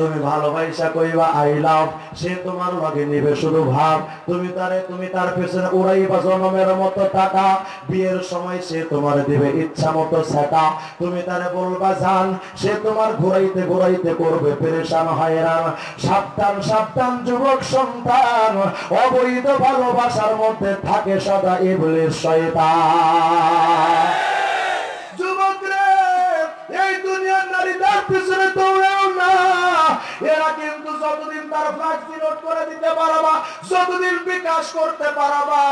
তুমি ভালোবাসা কইবা আই লাভ সে তোমার লগে নিবে শুধু ভাব। তুমি তারে, তুমি তার পেছনে উড়াইবা জনমের মতো টাকা। বিয়ের সময় সে তোমার দিবে ইচ্ছা মতো সেটা। তুমি তারে বলবা, জান, সে তোমার ঘুরাইতে ঘুরাইতে করবে পেরেশান, হয়রান। সাবধান সাবধান, যুবক সন্তান। অবৈধ ভালোবাসার মধ্যে থাকে সদা ইবলিস শয়তান। যুবক রে, এই দুনিয়ার নারীদের পিছনে না এরা কিন্তু যতদিন তার ফ্লাক্সি নোট করে দিতে পারবা, যতদিন বিকাশ করতে পারবা,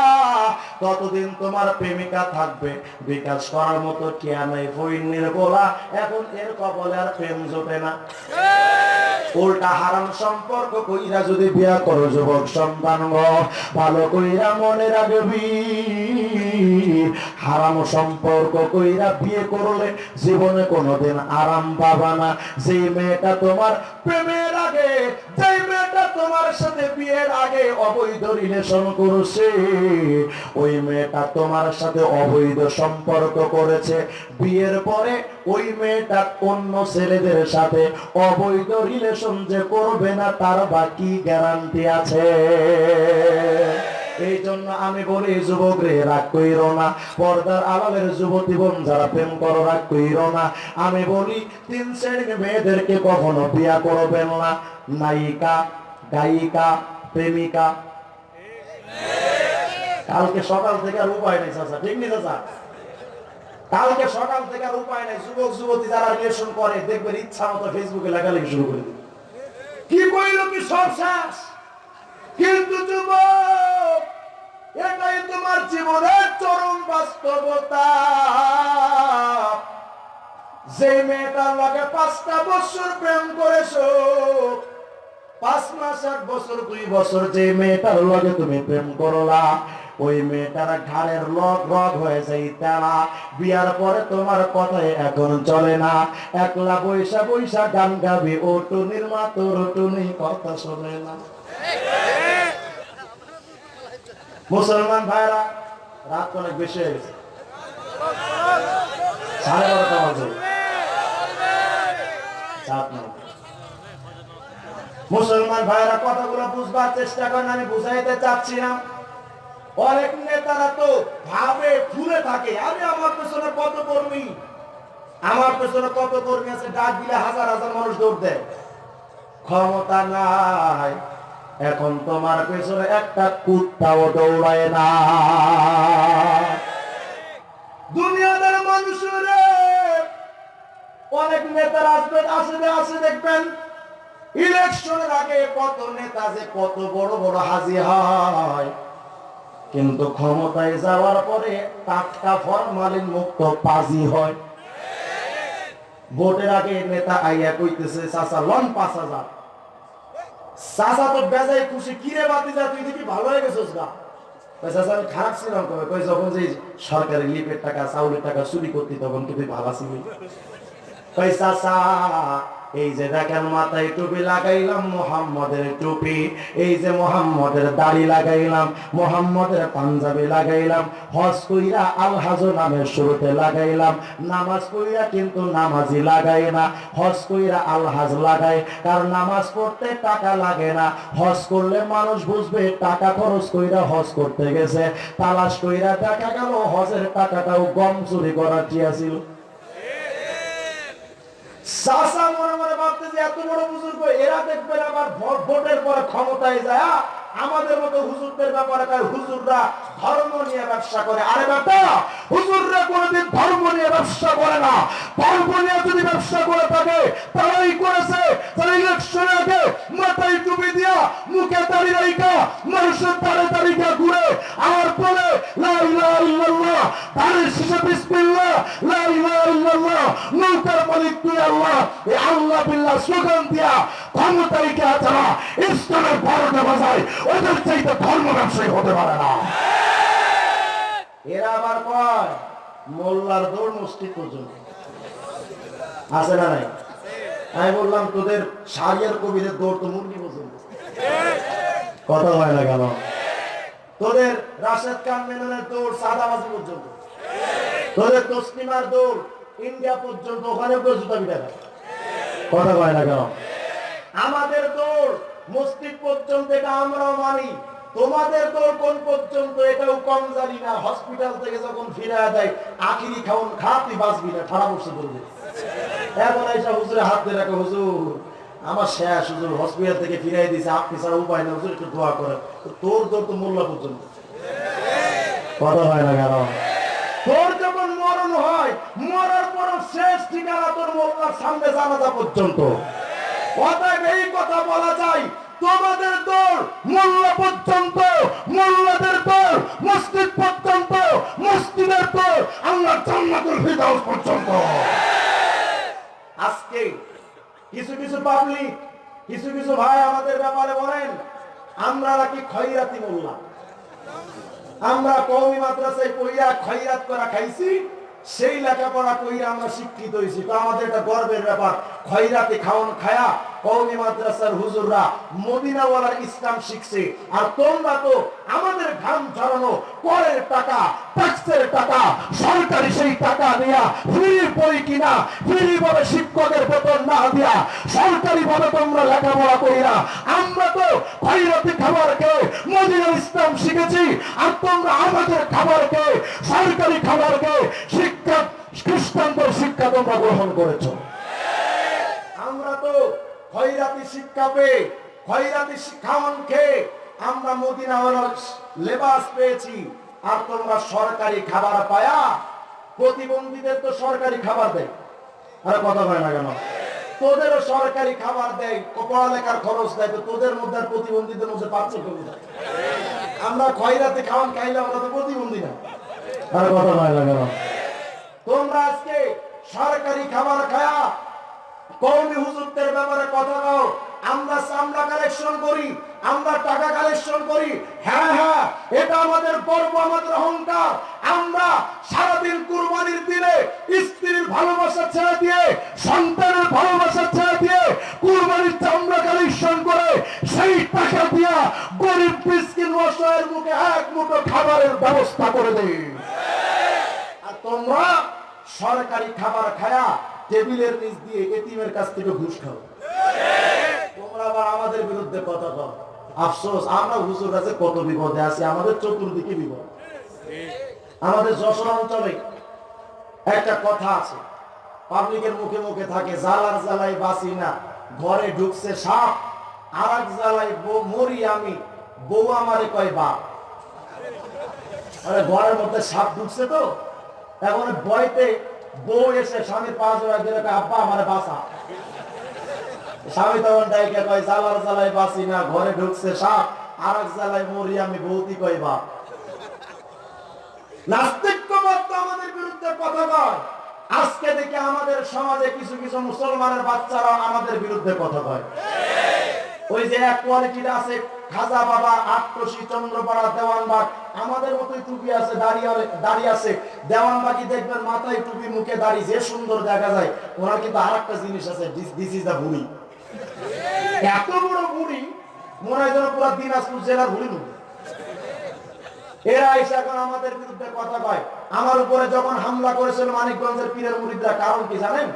ততদিন তোমার প্রেমিকা থাকবে। বিকাশ করার মতো কেয়া নাই ফইনের বলা এখন এর কপালে আর প্রেম জোটে না। উল্টা হারাম সম্পর্ক কইরা যদি বিয়া করো, যুবক সন্তান ভালো কইরা মনে রাখবি। হারাম সম্পর্ক কইরা বিয়ে করলে জীবনে কোনোদিন আরাম পাবা না। যেই মেয়েটা তোমার প্রেমের আগে, যেই মেয়েটা তোমার সাথে বিয়ের আগে অবৈধ রিলেশন করছে, ওই মেয়েটা তোমার সাথে অবৈধ সম্পর্ক করেছে। বিয়ের পরে ওই মেয়েটা অন্য ছেলেদের সাথে অবৈধ রিলেশন যে করবে না, তার বাকি গ্যারান্টি আছে। এই জন্য আমি বলি যুবক রে রাগ কইর না। পর্দার আলালের যুবতী বোন, যারা প্রেম করো, রাগ কইর না। আমি বলি, তিন শ্রেণির মেয়েদেরকে কখনো বিয়া করবেন না। নায়িকা, গায়িকা, প্রেমিকা। কালকে সকাল থেকে আর উপায় নেই, চাচা। ঠিক নেই চাচা? কালকে সকাল থেকে আর উপায় নেই। যুবক, যুবতী যারা রিলেশন করে, দেখবেন ইচ্ছা মতো ফেসবুকে লেখালেখি শুরু করে দিবে। কি কইল কি সব শেষ? কিন্তু যুবক, এটাই তোমার জীবনের চরম বাস্তবতা। যে মেয়েটার লগে পাঁচটা বছর প্রেম করেছ, পাঁচ মাস, এক বছর, দুই বছর যে মেয়েটার লগে তুমি প্রেম করলা, ওই মেয়েটার ঘাড়ের লগ রগ হয়ে যায় তেলা বিয়ার পরে তোমার কথাই এখন চলে না। একলা বৈশা বৈশা গান গাবি ও টুনির মা তোর টুনি কথা শোনে না। মুসলমান ভাইরা, রাত অনেক বেশি হয়ে গেছে। সাড়ে মুসলমান ভাইরা, কথাগুলো বুঝবার চেষ্টা করেন, আমি বুঝাইতে চাচ্ছি না। অনেক নেতারা তো ভাবে ফুলে থাকে। আমি আমার পেছনে কত কর্মী? আমার পেছনে কত কর্মী আছে? ডাক দিলে হাজার হাজার মানুষ দৌড় দেয়। ক্ষমতা নাই। এখন তোমার পেছনে একটা কুত্তাও দৌড়ায় না। দুনিয়াদার মানুষের, অনেক নেতারা আসবেন আসে আসে দেখবেন। ইলেকশনের আগে কত নেতা যে কত বড় বড় হাজি হয়। কিন্তু ক্ষমতায় যাওয়ার পরে টাটকা ফরমালিন মুক্ত পাজি হয়। ভোটের আগে নেতা আইয়া কইতেছে, চাচা, লন পাঁচ হাজার। চাচা তো বেজাই খুশি, কিরে বাতি যা তুই দেখি ভালো হয়ে গেছিস গা? চাচা, আমি খারাপ ছিলাম। কবে কই যখন যে সরকারি লিপের টাকা, চাউলের টাকা চুরি করতি, তখন তুই ভালো ছিলি কই চাচা এই যে দেখেন মাথায় টুপি লাগাইলাম, মোহাম্মদের টুপি। এই যে মোহাম্মদের দাড়ি লাগাইলাম, মোহাম্মদের পাঞ্জাবি লাগাইলাম। হজ কইরা আল হাজ নামের শুরুতে লাগাইলাম। নামাজ কইরা কিন্তু নামাজি লাগাই না। হজ কইরা আল হাজ লাগাই কারণ নামাজ পড়তে টাকা লাগে না। হজ করলে মানুষ বুঝবে, টাকা খরচ কইরা হজ করতে গেছে। তালাশ কইরা দেখা গেল, হজের টাকাটাও গম চুরি করার ছিল চাষা মনে মনে ভাবতে যে এত বড় বুজুর্গ এরা দেখবেন আবার ভোট- ভোটের পরে ক্ষমতায় যায় আ, আমাদের মতো হুজুরদের ব্যাপারে কয়, হুজুররা ধর্ম নিয়ে ব্যবসা করে। আরে বেটা হুজুররা কোনোদিন ধর্ম নিয়ে ব্যবসা করে না। ধর্ম নিয়ে যদি ব্যবসা করে থাকে তারাই করেছে। তারা ইলেকশনের আগে মাথায় টুপি দিয়া মুখে দাড়ি রাইকা মানুষের দাঁড়ে দাঁড়িয়ে ঘুরে, আর বলে দাঁড়ের শেষে বিসমিল্লাহ, লা ইলাহা ইল্লাল্লাহ। নৌকার মালিক তুই আল্লাহ। আল্লাহ বিল্লাহ স্লোগান দিয়া কে যারা ইসলামের বারোটা বাজায়, ওদের চাইতে ধর্ম ব্যবসায়ী হতে পারে না। এরা আবার কয়? মোল্লার দৌড় মসজিদ পর্যন্ত। আছে না নাই? আমি বললাম, তোদের সারিয়ার কবিদের দৌড় তো মুরগি পর্যন্ত। কথা হয় না কেন? তোদের রাশেদ খান মেননের দৌড় সাদাবাজি পর্যন্ত। তোদের তসলিমার দৌড় ইন্ডিয়া পর্যন্ত ওখানে জুতা পিঠা কথা কয় না কেন? আমাদের দৌড় মসজিদ পর্যন্ত এটা আমরাও মানি। তোমাদের দৌড় কোন পর্যন্ত এটাও কম জানি না। হসপিটাল থেকে যখন ফিরে দেয়, আখিরি খাওন খাতি বাঁচবি না বসে বলবে এখন এইসব হুজুরে হাত দিয়ে রাখো, হুজুর, আমার শেষ হুজুর হসপিটাল থেকে ফিরাই দিয়েছে, আপনি ছাড়া উপায় না হুজুর, একটু দোয়া করে তোর দৌড় তো মোল্লা পর্যন্ত। কথা হয় না কেন? তোর যখন মরণ হয়, মরার পর শেষ ঠিকানা তোর মোল্লার সামনে জানাজা পর্যন্ত। অতএব এই কথা বলা যায় তোমাদের দল মোল্লা পর্যন্ত মোল্লাদের দল মসজিদ পর্যন্ত, মসজিদের দল আল্লাহ জান্নাতুল ফিরদাউস পর্যন্ত। আজকে কিছু কিছু পাবলিক, কিছু কিছু ভাই আমাদের ব্যাপারে বলেন, আমরা নাকি খয়রাতি মোল্লা। আমরা কওমি মাদ্রাসায় পড়িয়া খয়রাত করা খাইছি, সেই লেখাপড়া কইরা আমরা শিক্ষিত হয়েছি তো আমাদের একটা গর্বের ব্যাপার, খয়রাতে খাওয়ান খায়া কওমি মাদ্রাসার হুজুররা মদিনাওয়ালার ইসলাম শিখছে। আর তোমরা তো আমাদের ঘাম ঝরানো করের টাকা ট্যাক্সের টাকা, সরকারি সেই টাকা দিয়া ফ্রি বই কিনা ফ্রি ভাবে শিক্ষকের বেতন না দিয়া সরকারি ভাবে তোমরা লেখাপড়া কইরা আমরা তো খয়রাতি খাবার খেয়ে মদিনার ইসলাম শিখেছি, আর তোমরা আমাদের খাবার খেয়ে, সরকারি খাবার খেয়ে শিক্ষা, খ্রিস্টানদের শিক্ষা তোমরা গ্রহণ করেছ। আমরা তো খয়রাতি শিক্ষা পেয়ে, খয়রাতি শিক্ষামন খেয়ে আমরা মদিনা লেবাস পেয়েছি। আর তোমরা সরকারি খাবার পায়া, প্রতিবন্ধীদের তো সরকারি খাবার দেয়। আরে কথা হয় না কেন? তোদেরও সরকারি খাবার দেয় পড়ালেখার খরচ দেয়, তো তোদের মধ্যে আর প্রতিবন্ধীদের মধ্যে পার্থক্য কোথায়? আমরা খয়রাতি খাওয়ান খাইলে আমরা তো প্রতিবন্ধী না। আরে কথা হয় না কেন? তোমরা আজকে সরকারি খাবার খায়া কৌমি হুজুরদের ব্যাপারে কথা কও আমরা চামড়া কালেকশন করি, আমরা টাকা কালেকশন করি। হ্যাঁ হ্যাঁ এটা আমাদের গর্ব, আমাদের অহংকার। আমরা সারাদিন কুরবানির দিনে স্ত্রীর ভালোবাসা ছেড়ে দিয়ে, সন্তানের ভালোবাসা ছেড়ে দিয়ে কুরবানির চামড়া কালেকশন করে, সেই টাকা দিয়া গরিব মিসকিন অসহায়ের মুখে এক মুঠো খাবারের ব্যবস্থা করে দেয় আর তোমরা সরকারি খাবার খায়া টেবিলের নিচ দিয়ে এতিমের কাছ থেকে ঘুষ খাও। তোমরা আবার আমাদের বিরুদ্ধে কথা কও। আফসোস, আমরা হুজুর কাছে কত বিপদে আছি, আমাদের চতুর্দিকে বিপদ। আমাদের যশোর অঞ্চলে একটা কথা আছে। পাবলিকের মুখে মুখে থাকে জালার জ্বালাই বাসি না, ঘরে ঢুকছে সাপ আর এক জ্বালাই মরি আমি, বউ আমারে কয় বাপ। ঘরের মধ্যে সাপ ঢুকছে তো, এখন ভয়তে বউ এসে স্বামীর দিলে আব্বা, আমার বাসা। স্বামী তখন ডাইকে কয় না, ঘরে ঢুকছে সাপ আর এক মরি আমি কয় বাপ। আমাদের আজকে আমাদের সমাজে কিছু কিছু মুসলমানের বাচ্চারা আমাদের বিরুদ্ধে কথা কয়। ওই যে এক কোয়ালিটির আছে খাজা বাবা আটকশি চন্দ্রপাড়া দেওয়ানবাগ। আমাদের মতোই টুপি আছে দাঁড়িয়ে দাঁড়িয়ে আছে। দেওয়ানবাগি দেখবেন মাথায় টুপি, মুখে দাড়ি, যে সুন্দর দেখা যায়। ওনার কিন্তু আর একটা জিনিস আছে দিস ইজ দা বুড়ি এত বড় বুড়ি মনে হয় যেন পুরো দিনাজপুর জেলার বুড়ি মুখ এরা এসে এখন আমাদের বিরুদ্ধে কথা কয়। আমার উপরে যখন হামলা করেছিল মানিকগঞ্জের পীরের মুরিদরা, কারণ কি জানেন?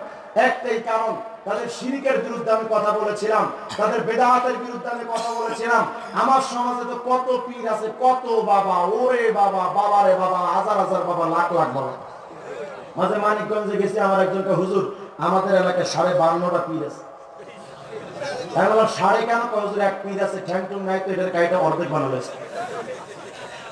একটাই কারণ তাদের শিরিকের বিরুদ্ধে আমি কথা বলেছিলাম, তাদের বেদাহাতের বিরুদ্ধে আমি কথা বলেছিলাম। আমার সমাজে তো কত পীর আছে, কত বাবা, ওরে বাবা বাবারে বাবা, হাজার হাজার বাবা, লাখ লাখ বাবা। মাঝে মানিকগঞ্জে গেছি, আমার একজনকে হুজুর, আমাদের এলাকায় সাড়ে বান্নটা পীর আছে। বললাম সাড়ে কেন হুজুর, এক পীর আছে ঠ্যাং টুং নাই তো এটার গাড়িটা অর্ধেক বানানো হয়েছে।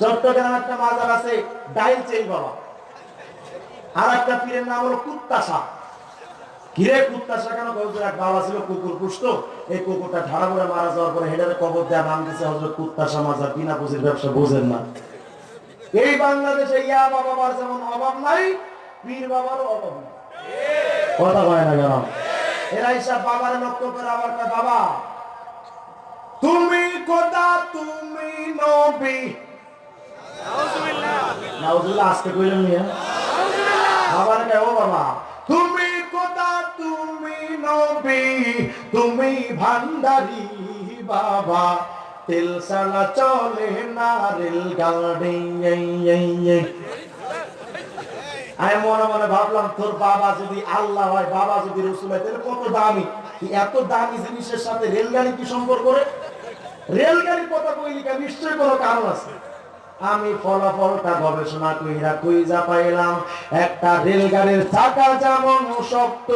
চট্টগ্রাম একটা মাজার আছে, ডাইল চেই বাবা। আর একটা পীরের নাম হলো কুত্তাসা কিরে কুত্তাসা কেন? এক বাবা ছিল, কুকুর পুষতো এই কুকুরটা ঢাড়া করে মারা যাওয়ার পরে হেডারে কবর দেওয়া নাম দিছে হজরত কুত্তাসা মাজার বিনা পুঁজির ব্যবসা বোঝেন না। এই বাংলাদেশে ইয়া বাবার যেমন অভাব নাই, পীর বাবারও অভাব নাই। কথা কয় না কেন? এরা হিসাব বাবার লক্ষ্য করে, আবার বাবা, তুমি খোদা, তুমি নবী নাউজুবিল্লাহ, আজকে কইলেন নিয়ে বাবা। তুমি কোথা, তুমি নবী, তুমি ভান্ডারি বাবা। তেল সালা চলে না রেল গাড়ি। আমি মনে মনে ভাবলাম, তোর বাবা যদি আল্লাহ হয়, বাবা যদি রসুল হয়, তাহলে কত দামি? এত দামি জিনিসের সাথে রেলগাড়ি কি সম্পর্ক রেলগাড়ির কথা কইলি নিশ্চয়ই কোনো কারণ আছে। আমি ফলাফলটা গবেষণা কইরা কই যা পাইলাম, একটা রেলগাড়ির চাকা যেমন শক্ত,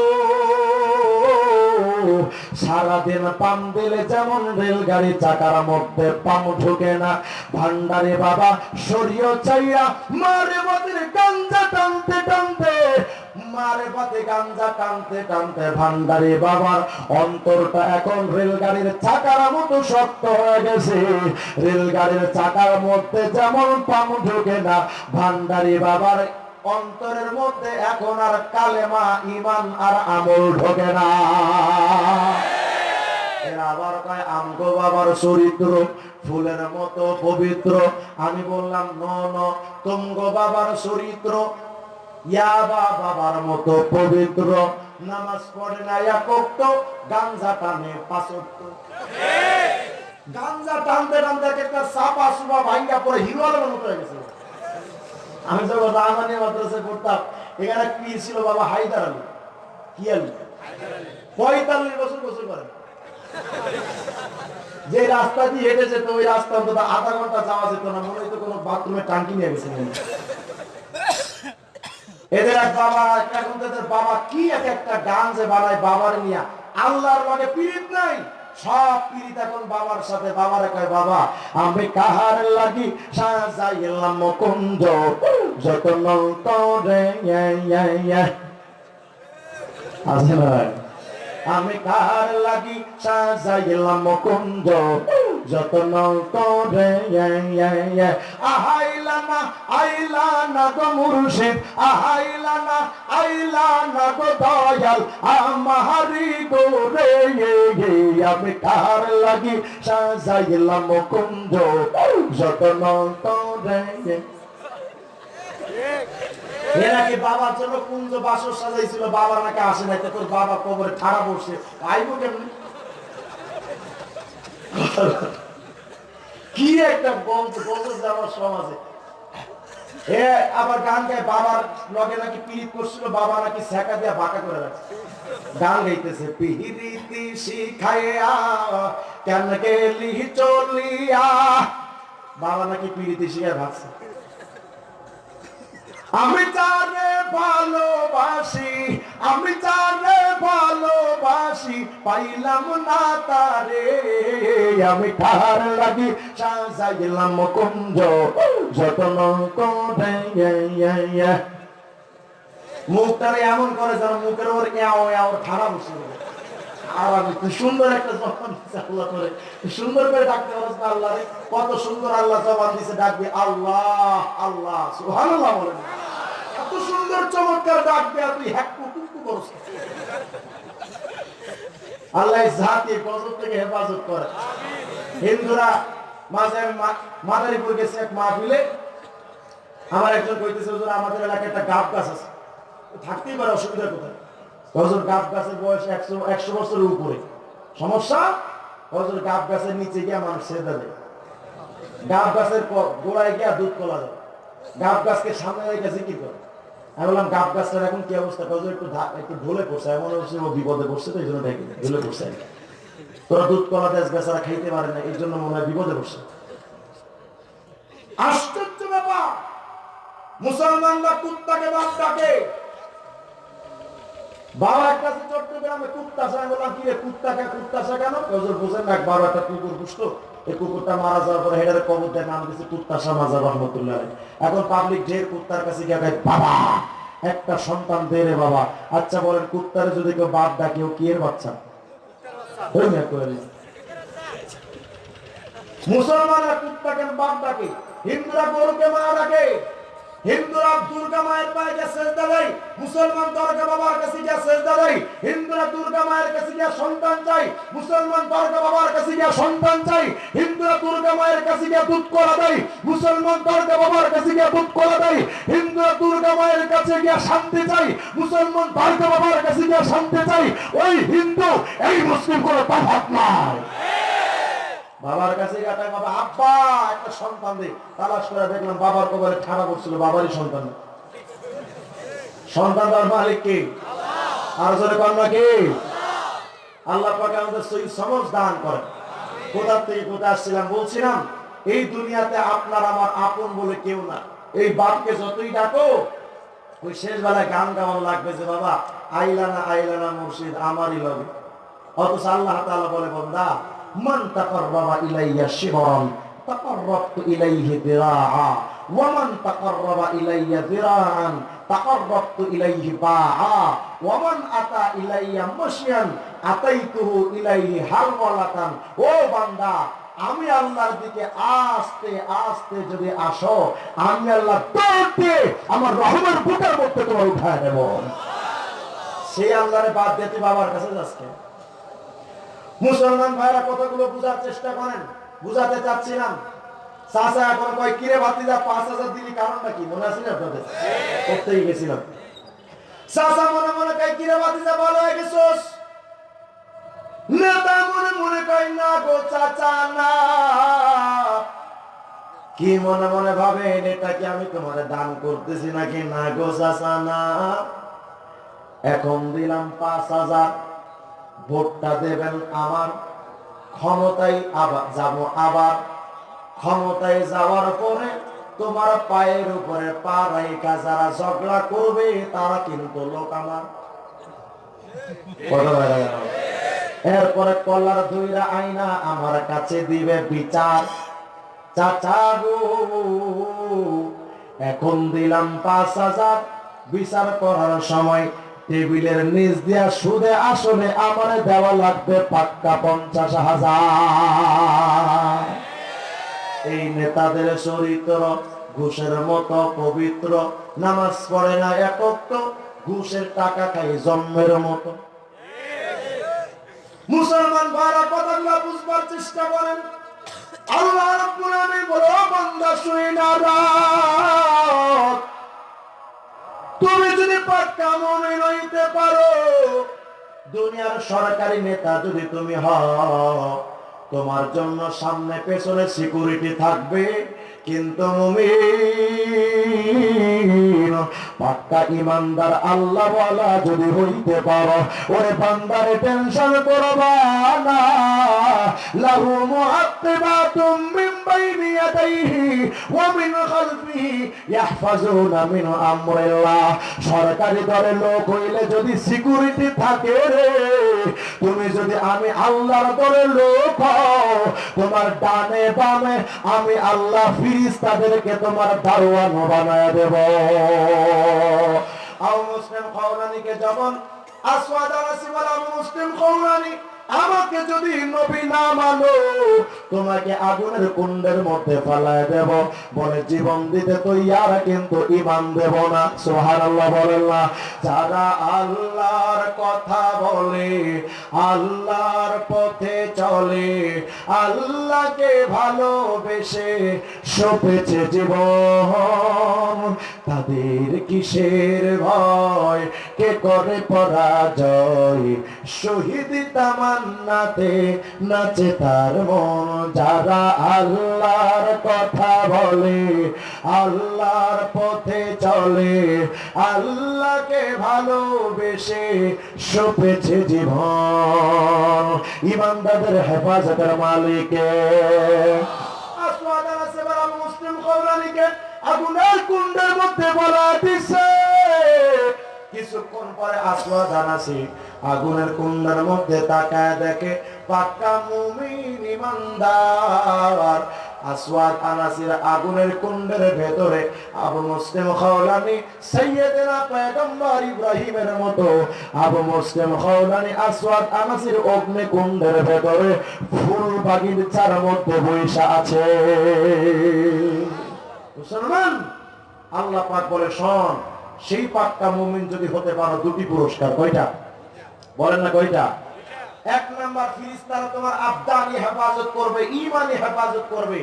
সারাদিন পাম দিলে যেমন রেলগাড়ি চাকার মধ্যে পাম ঢুকে না, ভান্ডারে বাবা সরিয়ে চাইয়া মারে বাদের গাঞ্জা টানতে টানতে মারে পথে গাঞ্জা টানতে টানতে ভান্ডারে বাবার অন্তরটা এখন রেলগাড়ির চাকার মতো শক্ত হয়ে গেছে। রেলগাড়ির চাকার মধ্যে যেমন পাম না, ভান্ডারি বাবার অন্তরের মধ্যে এখন আর কালেমা ইমান আর আমল ঢোকে না। আবার কয়, আমগো বাবার চরিত্র ফুলের মতো পবিত্র। আমি বললাম, ন ন, তুমগো বাবার চরিত্র ইয়াবা বাবার মতো পবিত্র। নামাজ পড়ে না গাঞ্জা টানে গাঞ্জা টানতে টানতে একটা সাপা ভাঙ্গা পরে হিরো আলমের মতো হয়ে গেছে। আমি পড়তাম, এখানে কি ছিল বাবা? হায়দার আলী। কি আলী? পঁয়তাল্লিশ বছর গোসল করেন যে রাস্তা দিয়ে হেঁটে যেত, ওই রাস্তা অন্তত আধা ঘণ্টা যাওয়া যেত না, মনে হইতো কোনো বাথরুমে টাঙ্কি নিয়ে গেছে হয়। এদের এক বাবা এখন তাদের বাবা কি এক একটা গান যে বানায় বাবার নিয়া? আল্লাহর মানে পীড়িত নাই? সব পীড়িত এখন বাবার সাথে। বাবার কয়, বাবা, আমি কাহার লাগি সাজাইলাম মুকুঞ্জ যত নন্তরে আছে না আমি কার লাগি সাজাইলাম মুকুঞ্জ যতন করে, আহাইলা না, আইলা না গো মুর্শিদ, আহাইলা না, আইলা না গো দয়াল আমারি গো রে, আমি কার লাগি সাজাইলাম মুকুঞ্জ যতন করে। এ নাকি বাবার জন্য কুঞ্জ বাসর সাজাইছিল বাবা নাকি আসে নাই, তো বাবা কবরে ঠাড়া বসে। আইবো কেমনি? কি একটা বন্ধ বন্ধু যাওয়ার সমাজে। আবার গান গায়, বাবার লগে নাকি পিরিত করছিল, বাবা নাকি সেকা দিয়া বাঁকা করে রাখছে। গান গাইতেছে, পিরিতি শিখাইয়া কেন গেলি চলিয়া? বাবা নাকি পিরিতি শিখায় ভাবছে। আমি তারে ভালোবাসি, আমি তারে ভালোবাসি, পাইলাম না তারে আমি তার লাগি সাজাইলাম কুঞ্জ, যতন করে এমন করে যেন মুখের ওর খারাপ যাবে। সুন্দর একটা জবান করে। সুন্দর করে ডাকতে আল্লাহ রে। কত সুন্দর আল্লাহ আল্লাহ আল্লাহ সুন্দর থেকে হেফাজত করে। হিন্দুরা মাঝে আমি মাদারীপুর গেছি এক মাহফিলে। আমার একজন কইতেছে আমাদের এলাকায় একটা গাব গাছ আছে। থাকতেই পারে, অসুবিধা কোথায়? হজর গাব গাছের বয়স একশো একশো বছরের উপরে। সমস্যা? হজর গাব গাছের নিচে মানুষ গাব গাছের গোড়ায় দুধ কলা যায়। গাব গাছকে সামনে করে। আমি বললাম গাব গাছটার এখন কি অবস্থা? হজর একটু একটু ঢলে পড়ছে। এমন হচ্ছে ও বিপদে পড়ছে তো এই জন্য দেয়, পড়ছে। তোরা দুধ কলা দেশ বেচারা খাইতে পারে না এই জন্য মনে হয় বিপদে পড়ছে। আশ্চর্য ব্যাপার! মুসলমানরা কুত্তাকে বাপ ডাকে। একটা সন্তান দে রে বাবা। আচ্ছা বলেন, কুত্তারে যদি কেউ বাপ ডাকে, ও কি এর বাচ্চা। মুসলমানরা কুত্তাকে বাপ ডাকে, হিন্দুরা গরুকে মা ডাকে। হিন্দুরা দুর্গা মায়ের পায়ে গিয়ে সেজদা দেয়, মুসলমান দরগা বাবার কাছে গিয়ে সেজদা দেয়, হিন্দুরা দুর্গা মায়ের কাছে গিয়ে সন্তান চাই মুসলমান দরগা বাবার কাছে গিয়ে সন্তান চাই হিন্দুরা দুর্গা মায়ের কাছে গিয়ে দুধ করা দেয়, মুসলমান দরগা বাবার কাছে গিয়ে দুধ করা দেয়, হিন্দুরা দুর্গা মায়ের কাছে গিয়ে শান্তি চাই মুসলমান দরগা বাবার কাছে গিয়ে শান্তি চাই ওই হিন্দু, এই মুসলিম কোনো তফাৎ নাই। বাবার কাছে বাবা, আব্বা, একটা সন্তান দে। তালাশ করে দেখলাম বাবার কবরে ঠাড়া করছিল, বাবারই সন্তান। সন্তান তার মালিক কে? আর জোরে কন্যা কে? আল্লাহ আমাদের সহি সমজ দান করেন। কোথা থেকে কোথায় আসছিলাম? বলছিলাম, এই দুনিয়াতে আপনার আমার আপন বলে কেউ না। এই বাপকে যতই ডাকো, ওই শেষ বেলায় গান গাওয়ার লাগবে যে, বাবা আইলানা আইলানা মুর্শিদ, আমারই লবে অথচ আল্লাহ বলে, বন্দা মান তাকাররাবা ইলাইয়া শিবরান তাকাররাবতু ইলাইহি দিরাআ। ও বান্দা, আমি আল্লাহর দিকে আস্তে আস্তে যদি আসো, আমি আল্লাহ দৌড়তে আমার রহমের বুকের মধ্যে তোমার উঠায় নেব সেই আল্লাহরে বাদ দিয়ে তুই বাবার কাছে যাচ্ছে মুসলমান ভাইরা কতগুলো বুঝার চেষ্টা করেন, বুঝাতে চাচ্ছিলাম। চাচা এখন কয়, কিরে পাঁচ হাজার দিলি কি? মনে না আপনাদের? করতেই গেছিলাম। মনে ভাবেন, এটা কি আমি তোমার দান করতেছি নাকি? না গো না। এখন দিলাম পাঁচ হাজার। ভোটটা দেবেন আমার ক্ষমতায় আবার যাব আবার। ক্ষমতায় যাওয়ার পরে তোমার পায়ের উপরে পা রাইকা যারা ঝগড়া করবে তারা কিন্তু লোক আমার। এরপরে কলার ধুইরা আইনা আমার কাছে দিবে বিচার। চাচা গো, এখন দিলাম পাঁচ হাজার। বিচার করার সময় টেবিলের নিচ দিয়া সুদে আসলে আমার দেওয়া লাগবে পাক্কা পঞ্চাশ হাজার। এই নেতাদের চরিত্র, ঘুষের মতো পবিত্র, নামাজ পড়ে না একক তো ঘুষের টাকা খাই জন্মের মতো। মুসলমান ভাইরা কথাগুলো বুঝবার চেষ্টা করেন। আল্লাহ রাব্বুল আলামিন বলে বান্দা, শুনে না রাত। তুমি যদি হইতে পারো, দুনিয়ার সরকারি নেতা যদি তুমি হ তোমার জন্য সামনে পেছনে সিকিউরিটি থাকবে। কিন্তু পাক্কা ইমানদার আল্লাহ যদি হইতে পারো, ওরে বান্দারে টেনশন করবা মিন বাইনি ইয়াদাইহি ওয়া মিন খালফিহি মিন আমরিল্লাহ। সরকারি দলের লোক হইলে যদি সিকিউরিটি থাকে রে, তুমি যদি আমি আল্লাহর দলের লোক হও, তোমার ডানে বামে আমি আল্লাহ ফিরিস্তাদেরকে তোমার দারোয়ান বানায় দেব। আও মুসলিম খাওলানিকে যেমন আসওয়াদ আলাসি ওয়ালা মুসলিম খাওলানি আমাকে যদি নবী না মানো, তোমাকে আগুনের কুণ্ডের মধ্যে ফেলায় দেব। বলে জীবন দিতে তো ইয়ারা কিন্তু ইমান দেব না। সুবহানাল্লাহ বলেন না। যারা আল্লাহর কথা বলে, আল্লাহর পথে চলে, আল্লাহকে ভালোবেসে সপেছে জীবন। তাদের কিসের ভয়? কে করে পরাজয়? শহীদ তামান্নাতে নাচে তার মন। যারা আল্লাহর কথা বলে, আল্লাহর পথে চলে, আল্লাহকে ভালোবেসে সপেছে জীবন। ইমানদারদের হেফাজতের মালিকে। আসওয়াদ মুসলিম কওলানিকে আগুনের কুণ্ডের মধ্যে বলা দিছে। কিছুক্ষণ পরে আসওয়াদ আনাসি আগুনের কুণ্ডের মধ্যে তাকায় দেখে পাক্কা মুমিন ইমানদার। আসওয়াদ আনাসির আগুনের কুণ্ডের ভেতরে আবু মুসলিম খাওলানি, সাইয়েদেনা পয়গম্বর ইব্রাহিমের মতো আবু মুসলিম খাওলানি আসওয়াদ আনাসির অগ্নি কুণ্ডের ভেতরে ফুল বাগিচার মধ্যে বৈশা আছে। মুসলমান, আল্লাহ পাক বলে, শোন, সেই পাক্কা মুমিন যদি হতে পারো, দুটি পুরস্কার, কয়টা? বলেন না কয়টা? এক নাম্বার ফিরিস্তারা তোমার আবদানি হেফাজত করবে ইমানি হেফাজত করবে।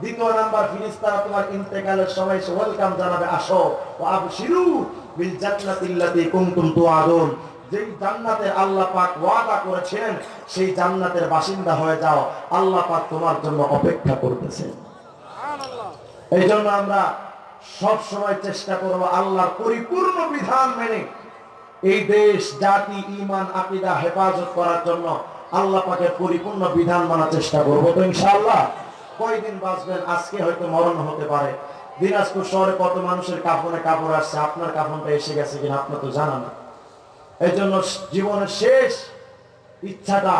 দ্বিতীয় নাম্বার ফিরিস্তারা তোমার ইন্তেকালের সময় ওয়েলকাম জানাবে, আসো ও আবশিরু বিল জান্নাতিল্লাতি কুনতুম তুআদুন। যেই জান্নাতের আল্লাহ পাক ওয়াদা করেছিলেন সেই জান্নাতের বাসিন্দা হয়ে যাও, আল্লাহ পাক তোমার জন্য অপেক্ষা করতেছেন এই জন্য আমরা সব সময় চেষ্টা করব আল্লাহর পরিপূর্ণ বিধান মেনে এই দেশ, জাতি ইমান আকিদা হেফাজত করার জন্য আল্লাহ পাকের পরিপূর্ণ বিধান মানার চেষ্টা করব তো ইনশাআল্লাহ। কয়দিন বাঁচবেন? আজকে হয়তো মরণ হতে পারে। দিনাজপুর শহরে কত মানুষের কাফনে কাপড় আসছে, আপনার কাফনটা এসে গেছে কিনা আপনার তো জানা না। এই জন্য জীবনের শেষ ইচ্ছাটা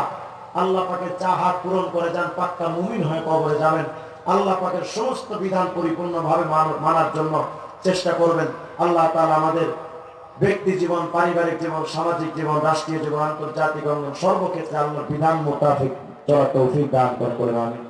আল্লাহ পাকের চাহাত পূরণ করে যান, পাক্কা মুমিন হয়ে কবরে যাবেন। আল্লাহ পাকের সমস্ত বিধান পরিপূর্ণভাবে মান- মানার জন্য চেষ্টা করবেন। আল্লাহ তালা আমাদের ব্যক্তি জীবন, পারিবারিক জীবন, সামাজিক জীবন, রাষ্ট্রীয় জীবন, আন্তর্জাতিক অঙ্গন সর্বক্ষেত্রে আল্লাহর বিধান মোতাবেক চলা তৌফিক দান করে আমি